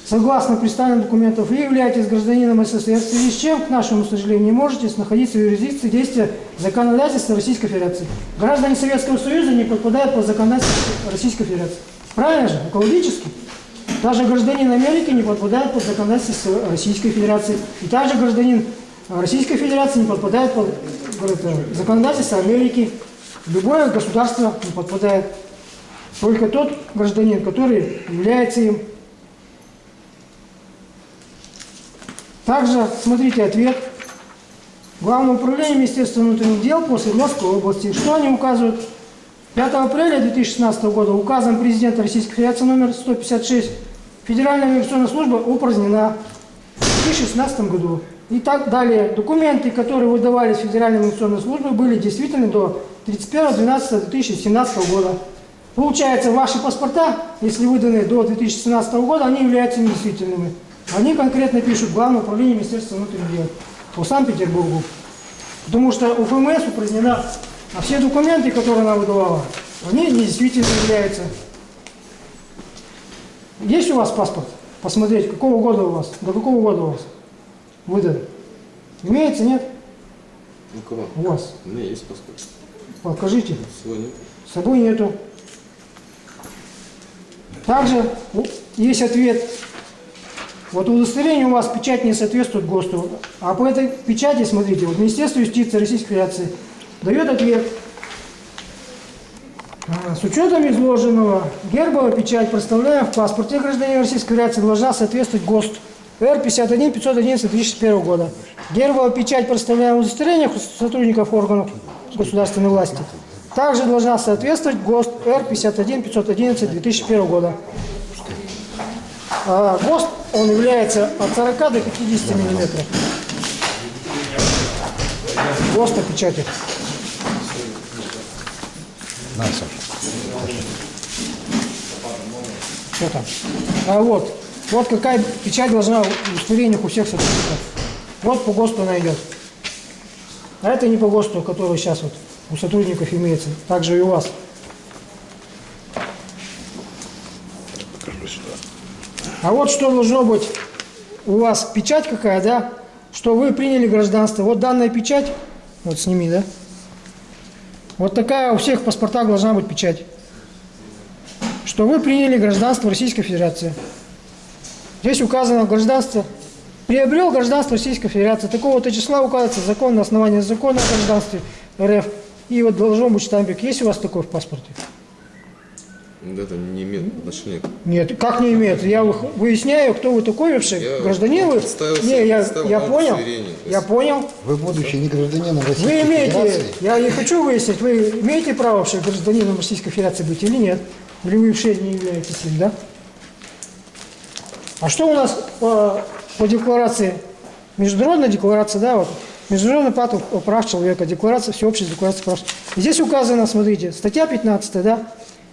Согласно представленным документам, вы являетесь гражданином СССР, в связи с чем, к нашему сожалению, не можете находиться в юрисдикции действия законодательства Российской Федерации. Граждане Советского Союза не подпадают под законодательство Российской Федерации. Правильно же? Экологически. Даже гражданин Америки не подпадает под законодательство Российской Федерации. И также гражданин Российской Федерации не подпадает под законодательство Америки. Любое государство не подпадает. Только тот гражданин, который является им. Также, смотрите, ответ. Главное управление Министерства внутренних дел по Свердловской области. Что они указывают? 5 апреля 2016 года указом президента Российской Федерации номер 156 Федеральная миграционная служба упразднена в 2016 году. И так далее. Документы, которые выдавались Федеральной миграционной службой, были действительны до 31.12.2017 года. Получается, ваши паспорта, если выданы до 2017 года, они являются недействительными. Они конкретно пишут Главное управление Министерства внутренних дел по Санкт-Петербургу. Потому что УФМС упразднена, а все документы, которые она выдавала, они недействительно являются. Есть у вас паспорт? Посмотреть, какого года у вас? До какого года у вас? Выдан. Имеется, нет? У кого? У вас. У меня есть паспорт. Покажите. Сегодня. С собой нету. Также у- есть ответ. Вот удостоверение у вас печать не соответствует ГОСТу. А по этой печати, смотрите, вот Министерство юстиции Российской Федерации дает ответ. А, С учетом изложенного, гербовая печать, представляем в паспорте гражданина Российской Федерации, должна соответствовать ГОСТ Р 51 511 2001 года. Гербовая печать, представляем в удостоверениях сотрудников органов государственной власти, также должна соответствовать ГОСТ Р 51 511 2001 года. А ГОСТ, он является от 40 до 50 миллиметров. ГОСТ печати. На, Саша. Что там? А вот, вот какая печать должна в удостоверениях у всех сотрудников. Вот по ГОСТу она идет. А это не по ГОСТу, который сейчас вот у сотрудников имеется. Также и у вас. А вот что должно быть у вас печать какая, да? Что вы приняли гражданство. Вот данная печать, вот сними, да? Вот такая у всех паспортах должна быть печать. Что вы приняли гражданство Российской Федерации. Здесь указано гражданство. Приобрел гражданство Российской Федерации. Такого-то числа указывается закон на основании закона о гражданстве РФ. И вот должен быть штампик. Есть у вас такой в паспорте? Это не имеет отношения к Нет, как не имеет? Я вы- выясняю, кто вы такой вообще, Я гражданин вы? Не, я, я понял, я понял. Вы, будучи не гражданином Российской Вы имеете, Федерации, я не хочу выяснить, вы имеете право вообще гражданином Российской Федерации быть или нет? Или вы вообще не являетесь им, да? А что у нас по, по декларации, международная декларация, да, вот, Международный пакт прав человека, декларация, всеобщая декларация прав человека. Здесь указано, смотрите, статья 15, да,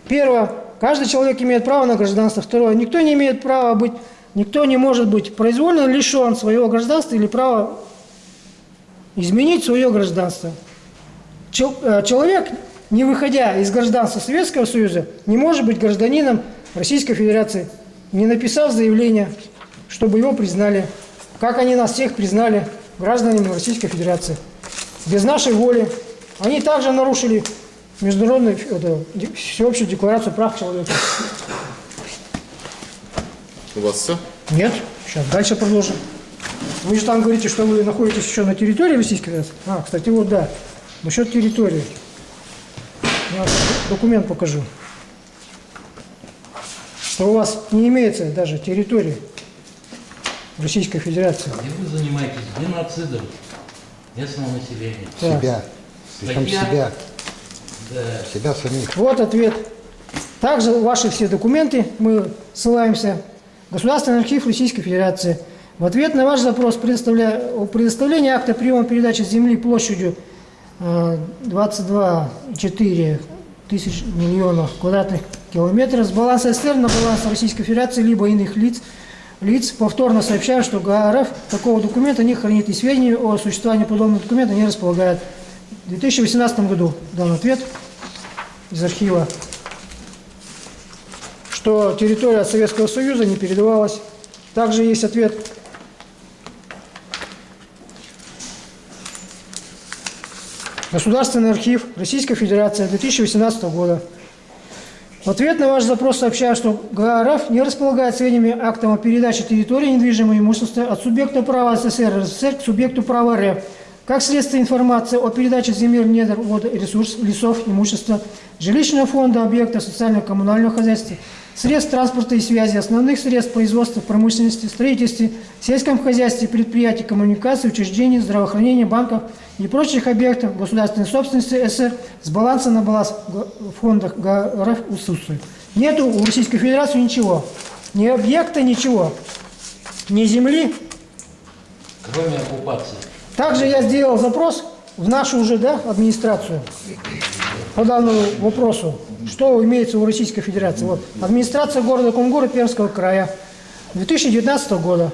первое, каждый человек имеет право на гражданство, второе, никто не имеет права быть, никто не может быть произвольно лишен своего гражданства или права изменить свое гражданство. Э, Человек, не выходя из гражданства Советского Союза, не может быть гражданином Российской Федерации, не написав заявление, чтобы его признали, как они нас всех признали гражданами Российской Федерации. Без нашей воли. Они также нарушили международную это, всеобщую декларацию прав человека. У вас все? Нет, сейчас дальше продолжим. Вы же там говорите, что вы находитесь еще на территории Российской Федерации. А, кстати, вот да, насчет территории. Я документ покажу. Что у вас не имеется даже территории Российской Федерации. И вы занимаетесь геноцидом местного населения. Так. себя, причем себя, Да. себя самих. Вот ответ. Также ваши все документы мы ссылаемся. Государственный архив Российской Федерации. В ответ на ваш запрос о предоставлении акта приема передачи земли площадью э, 22,4 тысяч миллионов квадратных километров с баланса СССР на баланс Российской Федерации либо иных лиц, лиц повторно сообщаю, что ГРФ такого документа не хранит и сведений о существовании подобного документа не располагает. В 2018 году дан ответ из архива, что территория Советского Союза не передавалась. Также есть ответ Государственный архив Российской Федерации 2018 года. В ответ на ваш запрос сообщаю, что ГРФ не располагает сведениями актом о передаче территории недвижимого имущества от субъекта права СССР РСФСР к субъекту права РФ. Как следствие информации о передаче земель, недр, вода, ресурс, лесов, имущества, жилищного фонда, объектов социально-коммунального хозяйства, средств транспорта и связи, основных средств производства, промышленности, строительстве, сельском хозяйстве, предприятий, коммуникации, учреждений, здравоохранения, банков и прочих объектов государственной собственности СССР с баланса на баланс г- фондах ГРФ отсутствует. Нету у Российской Федерации ничего. Ни объекта, ничего. Ни земли, Кроме оккупации. Также я сделал запрос в нашу уже да, администрацию по данному вопросу, что имеется у Российской Федерации. Вот, администрация города Кунгура Пермского края 2019 года.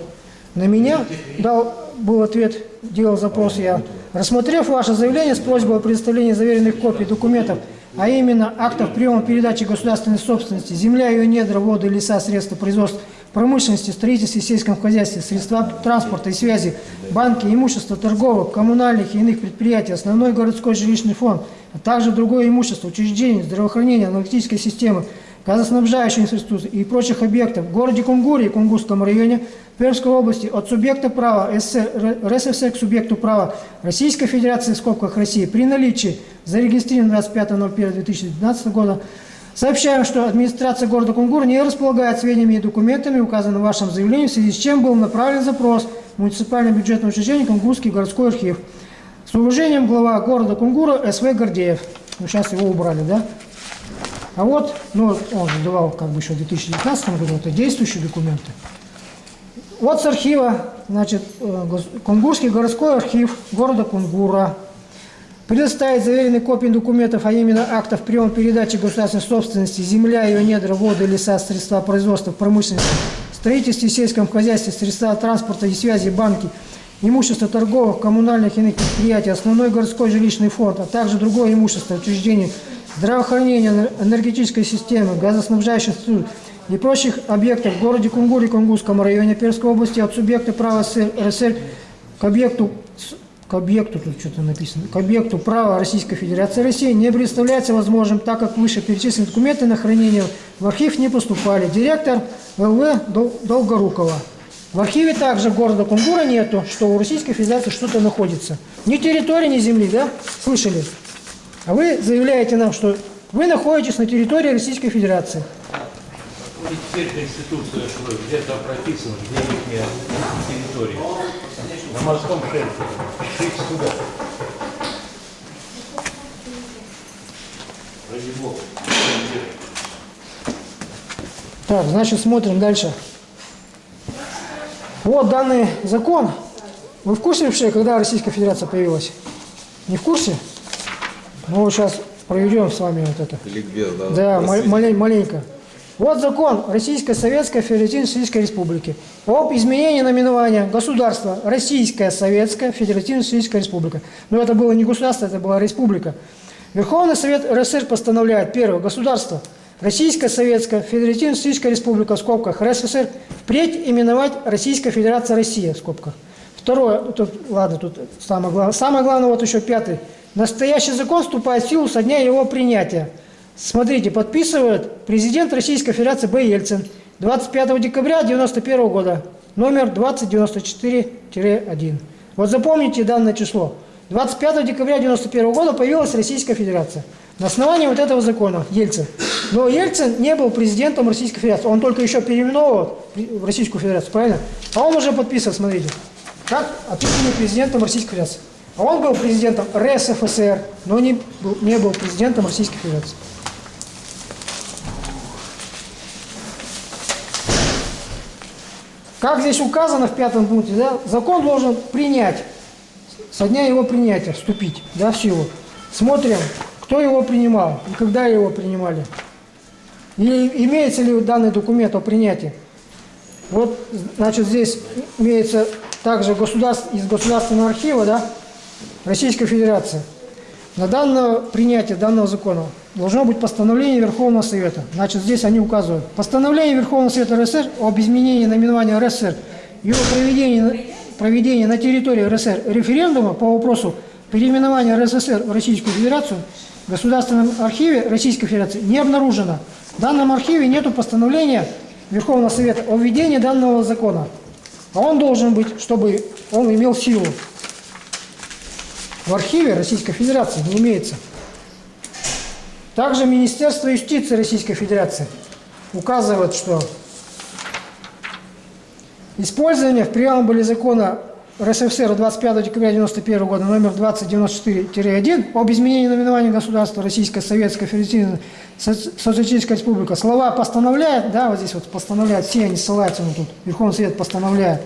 На меня дал, был ответ, делал запрос я. Рассмотрев ваше заявление с просьбой о предоставлении заверенных копий документов, а именно актов приема передачи государственной собственности, земля, ее недра, воды, леса, средства производства, промышленности, строительстве, сельском хозяйстве, средства транспорта и связи, банки, имущество торговых, коммунальных и иных предприятий, основной городской жилищный фонд, а также другое имущество, учреждений, здравоохранения, аналитической системы, газоснабжающей инфраструктуры и прочих объектов в городе Кунгуре и Кунгурском районе Пермской области от субъекта права СССР РСФСР к субъекту права Российской Федерации в скобках России при наличии зарегистрированного 25.01.2019 года Сообщаем, что администрация города Кунгур не располагает сведениями и документами, указанными в вашем заявлении, в связи с чем был направлен запрос в муниципальное бюджетное учреждение Кунгурский городской архив. С уважением глава города Кунгура СВ Гордеев. Ну, сейчас его убрали, да? А вот, ну, он же как бы еще в 2019 году, это действующие документы. Вот с архива, значит, э, Кунгурский городской архив города Кунгура предоставить заверенные копии документов, а именно актов приема передачи государственной собственности, земля, ее недра, воды, леса, средства производства, промышленности, строительстве, сельском хозяйстве, средства транспорта и связи, банки, имущество торговых, коммунальных и иных предприятий, основной городской жилищный фонд, а также другое имущество учреждений, здравоохранения, энергетической системы, газоснабжающих структур и прочих объектов в городе Кунгуре, Кунгурском районе Пермской области от субъекта права СССР к объекту к объекту, тут что-то написано, к объекту права Российской Федерации России не представляется возможным, так как выше перечисленные документы на хранение в архив не поступали. Директор Дол- Долгорукова. В архиве также города Кунгура нету, что у Российской Федерации что-то находится. Ни территории, ни земли, да? Слышали? А вы заявляете нам, что вы находитесь на территории Российской Федерации. И теперь Конституция что где-то прописана, где их территория. На морском шельфе. Пишите сюда. Ради бога. Так, значит, смотрим дальше. Вот данный закон. Вы в курсе вообще, когда Российская Федерация появилась? Не в курсе? Ну, вот сейчас проведем с вами вот это. Ликбез, да? Да, ма- Простите. малень- маленько. Вот закон Российской Советской Федеративно-Российской Республики об изменении наименования государства Российская Советская Федеративно-Российская Республика. Но это было не государство, это была республика. Верховный Совет РСР постановляет, первое, государство Российская Советская Федеративно-Российская Республика в скобках РСФСР впредь именовать Российская Федерация Россия в скобках. Второе, тут, ладно, тут самое главное. Самое главное, вот еще пятый. Настоящий закон вступает в силу со дня его принятия. Смотрите, подписывает президент Российской Федерации Б. Ельцин 25 декабря 1991 года, номер 2094-1. Вот запомните данное число. 25 декабря 1991 года появилась Российская Федерация. На основании вот этого закона Ельцин. Но Ельцин не был президентом Российской Федерации. Он только еще переименовывал в Российскую Федерацию, правильно? А он уже подписывал, смотрите, как имени президентом Российской Федерации. А он был президентом РСФСР, но не был, не был президентом Российской Федерации. Как здесь указано в пятом пункте, да, закон должен принять, со дня его принятия, вступить да, в силу. Смотрим, кто его принимал и когда его принимали. И имеется ли данный документ о принятии. Вот, значит, здесь имеется также государств, из Государственного архива, да, Российской Федерации. На данное принятие данного закона должно быть постановление Верховного Совета. Значит, здесь они указывают. Постановление Верховного Совета РСР об изменении наименования РСР и о проведении, проведении на территории РСР референдума по вопросу переименования РСФСР в Российскую Федерацию в Государственном архиве Российской Федерации не обнаружено. В данном архиве нет постановления Верховного Совета о введении данного закона. А он должен быть, чтобы он имел силу. В архиве Российской Федерации не имеется. Также Министерство юстиции Российской Федерации указывает, что использование в преамбуле закона РСФСР 25 декабря 1991 года номер 2094-1 об изменении наименования государства Российская Советская Федеративная Соци- Социалистическая Республика слова постановляет, да, вот здесь вот постановляет, все они ссылаются на тут, Верховный Совет постановляет,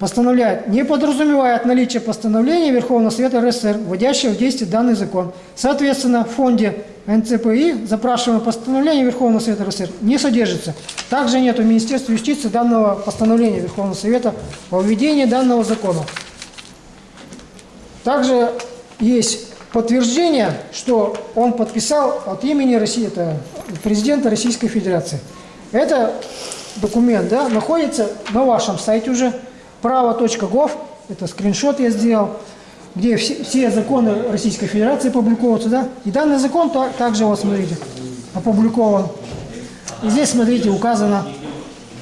постановляет, не подразумевает наличие постановления Верховного Совета РСР, вводящего в действие данный закон. Соответственно, в фонде НЦПИ запрашиваемое постановление Верховного Совета РСР не содержится. Также нет у Министерства юстиции данного постановления Верховного Совета о введении данного закона. Также есть подтверждение, что он подписал от имени России, это президента Российской Федерации. Это документ да, находится на вашем сайте уже, право.гов, это скриншот я сделал, где все, все законы Российской Федерации публикуются, да, и данный закон та- также, вот смотрите, опубликован. И здесь, смотрите, указано,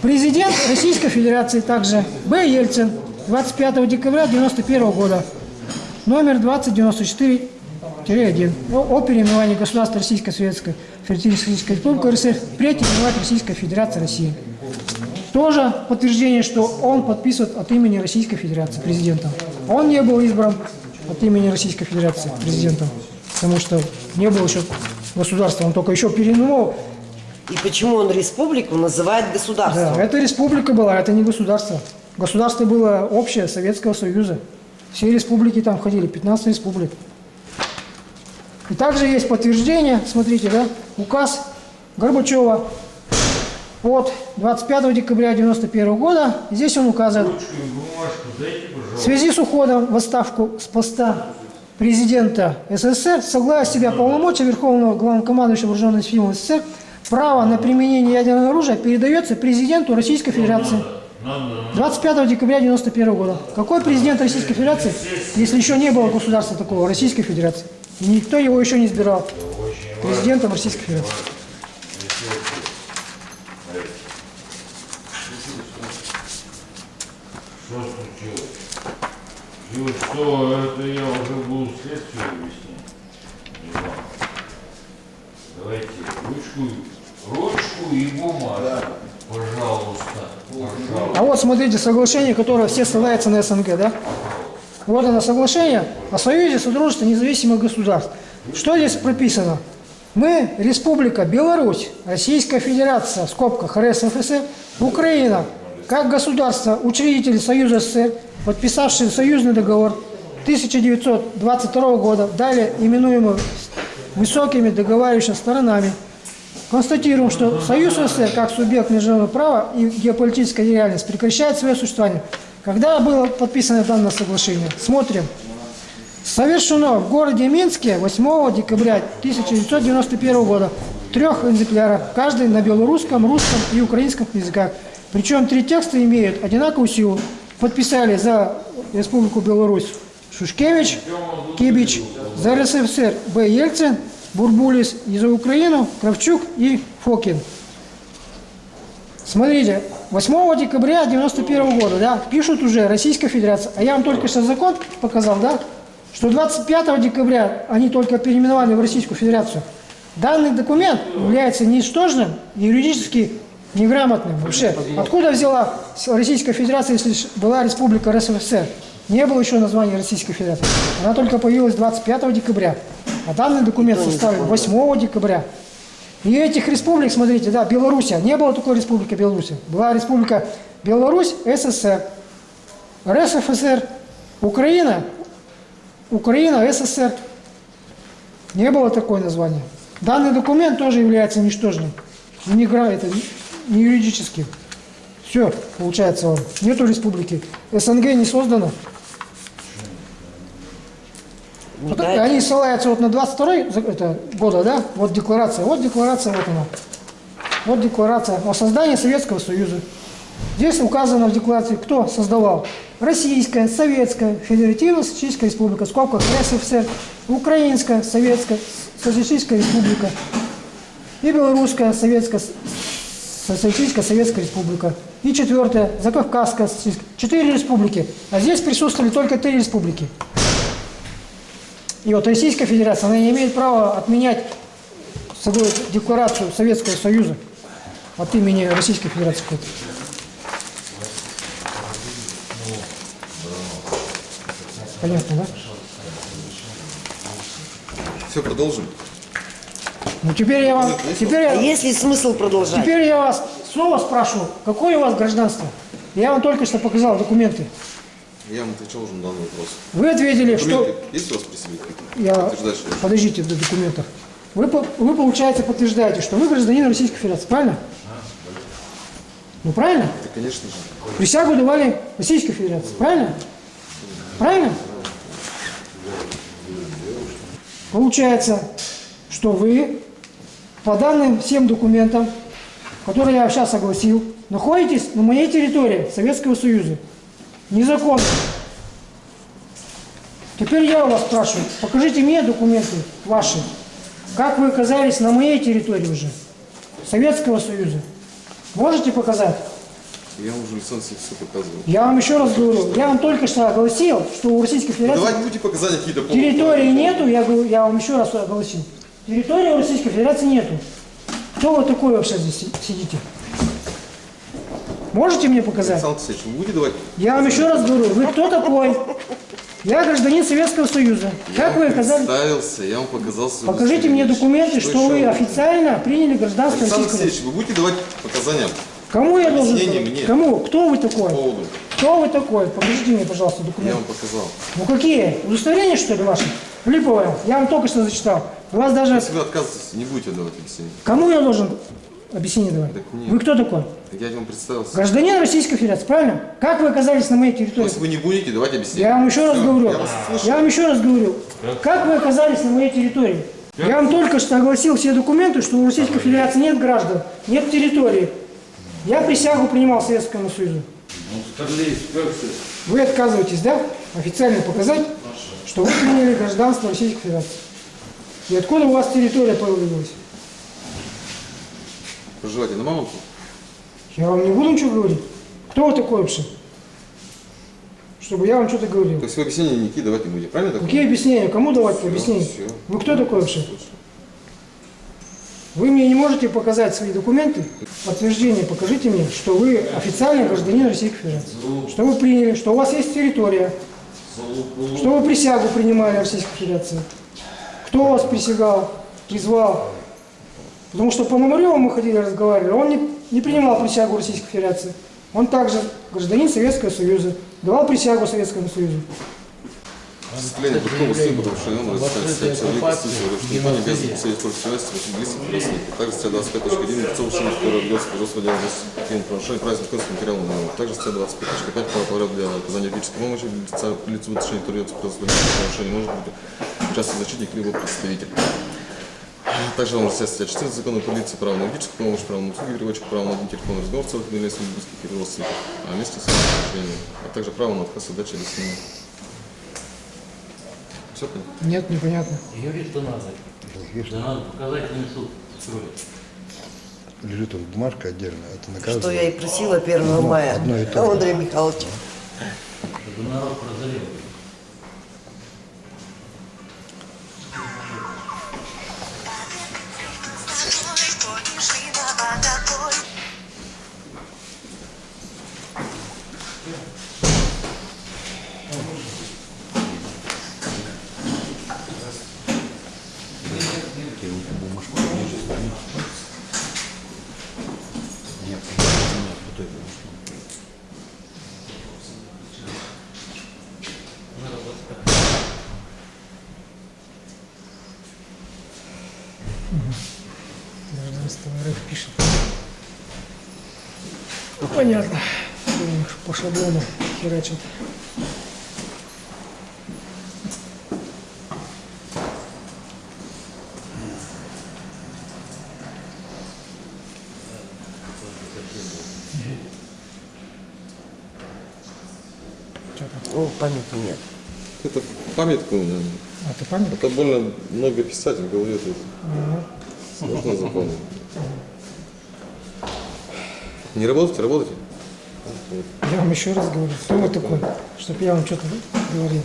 президент Российской Федерации также Б. Ельцин, 25 декабря 1991 года, номер 2094-1 о, о переименовании государства Российской Советской Федеративной Республики РСФ впредь именовать Российская Федерация России. Тоже подтверждение, что он подписывает от имени Российской Федерации президентом. Он не был избран от имени Российской Федерации президентом, потому что не был еще государства, он только еще переименовал. И почему он республику называет государством? Да, это республика была, это не государство. Государство было общее Советского Союза. Все республики там входили, 15 республик. И также есть подтверждение, смотрите, да, указ Горбачева от 25 декабря 1991 года. Здесь он указывает, в связи с уходом в отставку с поста президента СССР, согласно себя полномочия Верховного Главнокомандующего Вооруженных сил СССР, право на применение ядерного оружия передается президенту Российской Федерации. 25 декабря 1991 года. Какой президент Российской Федерации, если еще не было государства такого, Российской Федерации? Никто его еще не избирал президентом Российской Федерации. Что случилось? И вот что, это я уже буду следствие объяснять. Давайте ручку, ручку и бумагу. Пожалуйста, пожалуйста. А вот смотрите, соглашение, которое все ссылаются на СНГ, да? Вот оно соглашение о Союзе Содружества независимых государств. Что здесь прописано? Мы, Республика Беларусь, Российская Федерация, в скобках РСФСР, Украина, как государство, учредители Союза СССР, подписавшие союзный договор 1922 года, далее именуемый высокими договаривающимися сторонами, Констатируем, что Союз СССР как субъект международного права и геополитическая реальность прекращает свое существование. Когда было подписано данное соглашение? Смотрим. Совершено в городе Минске 8 декабря 1991 года трех экземплярах, каждый на белорусском, русском и украинском языках. Причем три текста имеют одинаковую силу. Подписали за Республику Беларусь Шушкевич, Кибич, за РСФСР Б. Ельцин, Бурбулис и за Украину Кравчук и Фокин. Смотрите, 8 декабря 91 года, да, пишут уже Российская Федерация, а я вам только что закон показал, да, что 25 декабря они только переименовали в Российскую Федерацию. Данный документ является ничтожным, юридически неграмотным вообще. Откуда взяла Российская Федерация, если была Республика РСФСР? Не было еще названия Российской Федерации. Она только появилась 25 декабря. А данный документ составлен 8 декабря. И этих республик, смотрите, да, Белоруссия. Не было такой республики Беларусь. Была республика Беларусь, СССР, РСФСР, Украина, Украина, СССР. Не было такое название. Данный документ тоже является ничтожным. Не, гра- это не юридическим. Все, получается, он. нету республики. СНГ не создано. Ну, Вот да, Они ссылаются вот на 22 за- это, года, да? Вот декларация. Вот декларация, вот она. Вот декларация о создании Советского Союза. Здесь указано в декларации, кто создавал. Российская, Советская, Федеративно-Социалистическая Республика, в скобках РСФСР, Украинская, Советская, Социалистическая Республика и Белорусская, Советская, Социалистическая Советская Республика. И четвертое, Закавказская. Четыре республики. А здесь присутствовали только три республики. И вот Российская Федерация, она не имеет права отменять собой декларацию Советского Союза от имени Российской Федерации. Понятно, да? Все, продолжим. Ну теперь я вам, теперь А я, есть ли смысл продолжать? теперь я вас снова спрашиваю, какое у вас гражданство? Я вам только что показал документы. Я вам отвечал уже на данный вопрос. Вы ответили, что... Документы есть у вас при себе? Я... Что- Подождите до документов. Вы, вы, получается, подтверждаете, что вы гражданин Российской Федерации, правильно? Ну, правильно? Да, конечно же. Присягу давали Российской Федерации, правильно? Правильно? Получается, что вы по данным всем документам, которые я сейчас огласил, находитесь на моей территории Советского Союза. Незаконно. Теперь я у вас спрашиваю, покажите мне документы ваши. Как вы оказались на моей территории уже? Советского Союза. Можете показать? Я уже Алексеевич все показывал. Я вам еще раз говорю, я вам только что огласил, что у Российской Ну, Федерации давайте будете показания какие-то. территории нету, я, говорю, я вам еще раз огласил. Территории у Российской Федерации нету. Кто вы такой вообще здесь си- сидите? Можете мне показать? Александр Алексеевич, вы будете давать? Я вам еще раз говорю, вы кто такой? Я гражданин Советского Союза. Как я вы вам оказались? представился, я вам показал свое Покажите мне удостоверение. документы, что вы еще? официально приняли гражданство Александр Российского Алексеевич, вы будете давать показания Кому я должен? Мне. Кому? Кто вы такой? поводу? Кто вы такой? Покажите мне, пожалуйста, Я документы. вам показал. Ну какие? Удостоверения, что ли, ваши? Липовое. Я вам только что зачитал. У вас даже... Если вы отказываетесь, не будете давать объяснение. Кому я должен объяснение давать? Так мне. Вы кто такой? Так я вам представился. Гражданин Российской Федерации, правильно? Как вы оказались на моей территории? Если вы не будете давать объяснение. Я вам еще раз говорю. Я вас. Я вам еще раз говорю. Как вы оказались на моей территории? Я вам только что огласил все документы, что у Российской Федерации нет граждан, нет территории. Я присягу принимал Советскому Союзу. Ну? Вы отказываетесь, да, официально показать, что вы приняли гражданство Российской Федерации. И откуда у вас территория появилась? Проживаете на Мамонту? Я вам не буду ничего говорить. Кто вы такой вообще? Чтобы я вам что-то говорил. То есть вы объяснения никакие давать не будете, правильно? так Какие объяснения? Кому давать Всё, объяснения? Вы кто такой вообще? Вы мне не можете показать свои документы, подтверждение покажите мне, что вы официальный гражданин Российской Федерации, что вы приняли, что у вас есть территория, что вы присягу принимали Российской Федерации, кто вас присягал, призвал. Потому что по Пономареву мы ходили, разговаривали, он не, не принимал присягу Российской Федерации. Он также гражданин Советского Союза, давал присягу Советскому Союзу. Осуществление протокола с потому что он разъясняет себя человек, Конституцию, что не обязан представить против власти, листов родственников. Также статья 25.1 лицо ушли, которое ведется производство дела административного правонарушения, правильно законным материалом виновного. Также статья 25.5 право порядок для оказания юридической помощи лица, лицу в отношении производство дела правонарушения может быть участник защитник либо представитель. Также вам статья 14 закона полиции, право на юридическую помощь, право на услуги переводчика, право на один телефонный разговор в целых если близких и родственников, а вместе с а также право на отказ от дачи смены. Все понятно? Нет, непонятно. Юрий, что надо? Да надо показать на суд. строить. Лежит тут бумажка отдельно, это наказывает. Что я и просила 1 мая одно и то. Андрея Михайловича. Чтобы народ прозрел. Памяти нет. Это памятка у меня. А ты память? Это больно много писать в голове. Тут. Ага. Сложно запомнить. Не работаете, работаете? Я вам еще раз говорю, кто вы такой, чтобы я вам что-то говорил.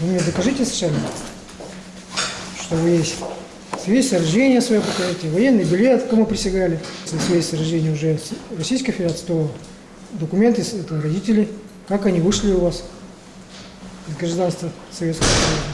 Вы мне докажите сначала, что вы есть. Свидетельство о рождении свое покажите, военный билет, кому присягали. Если свидетельство о рождении уже Российской Федерации, то документы это родители, как они вышли у вас из гражданства Советского Союза.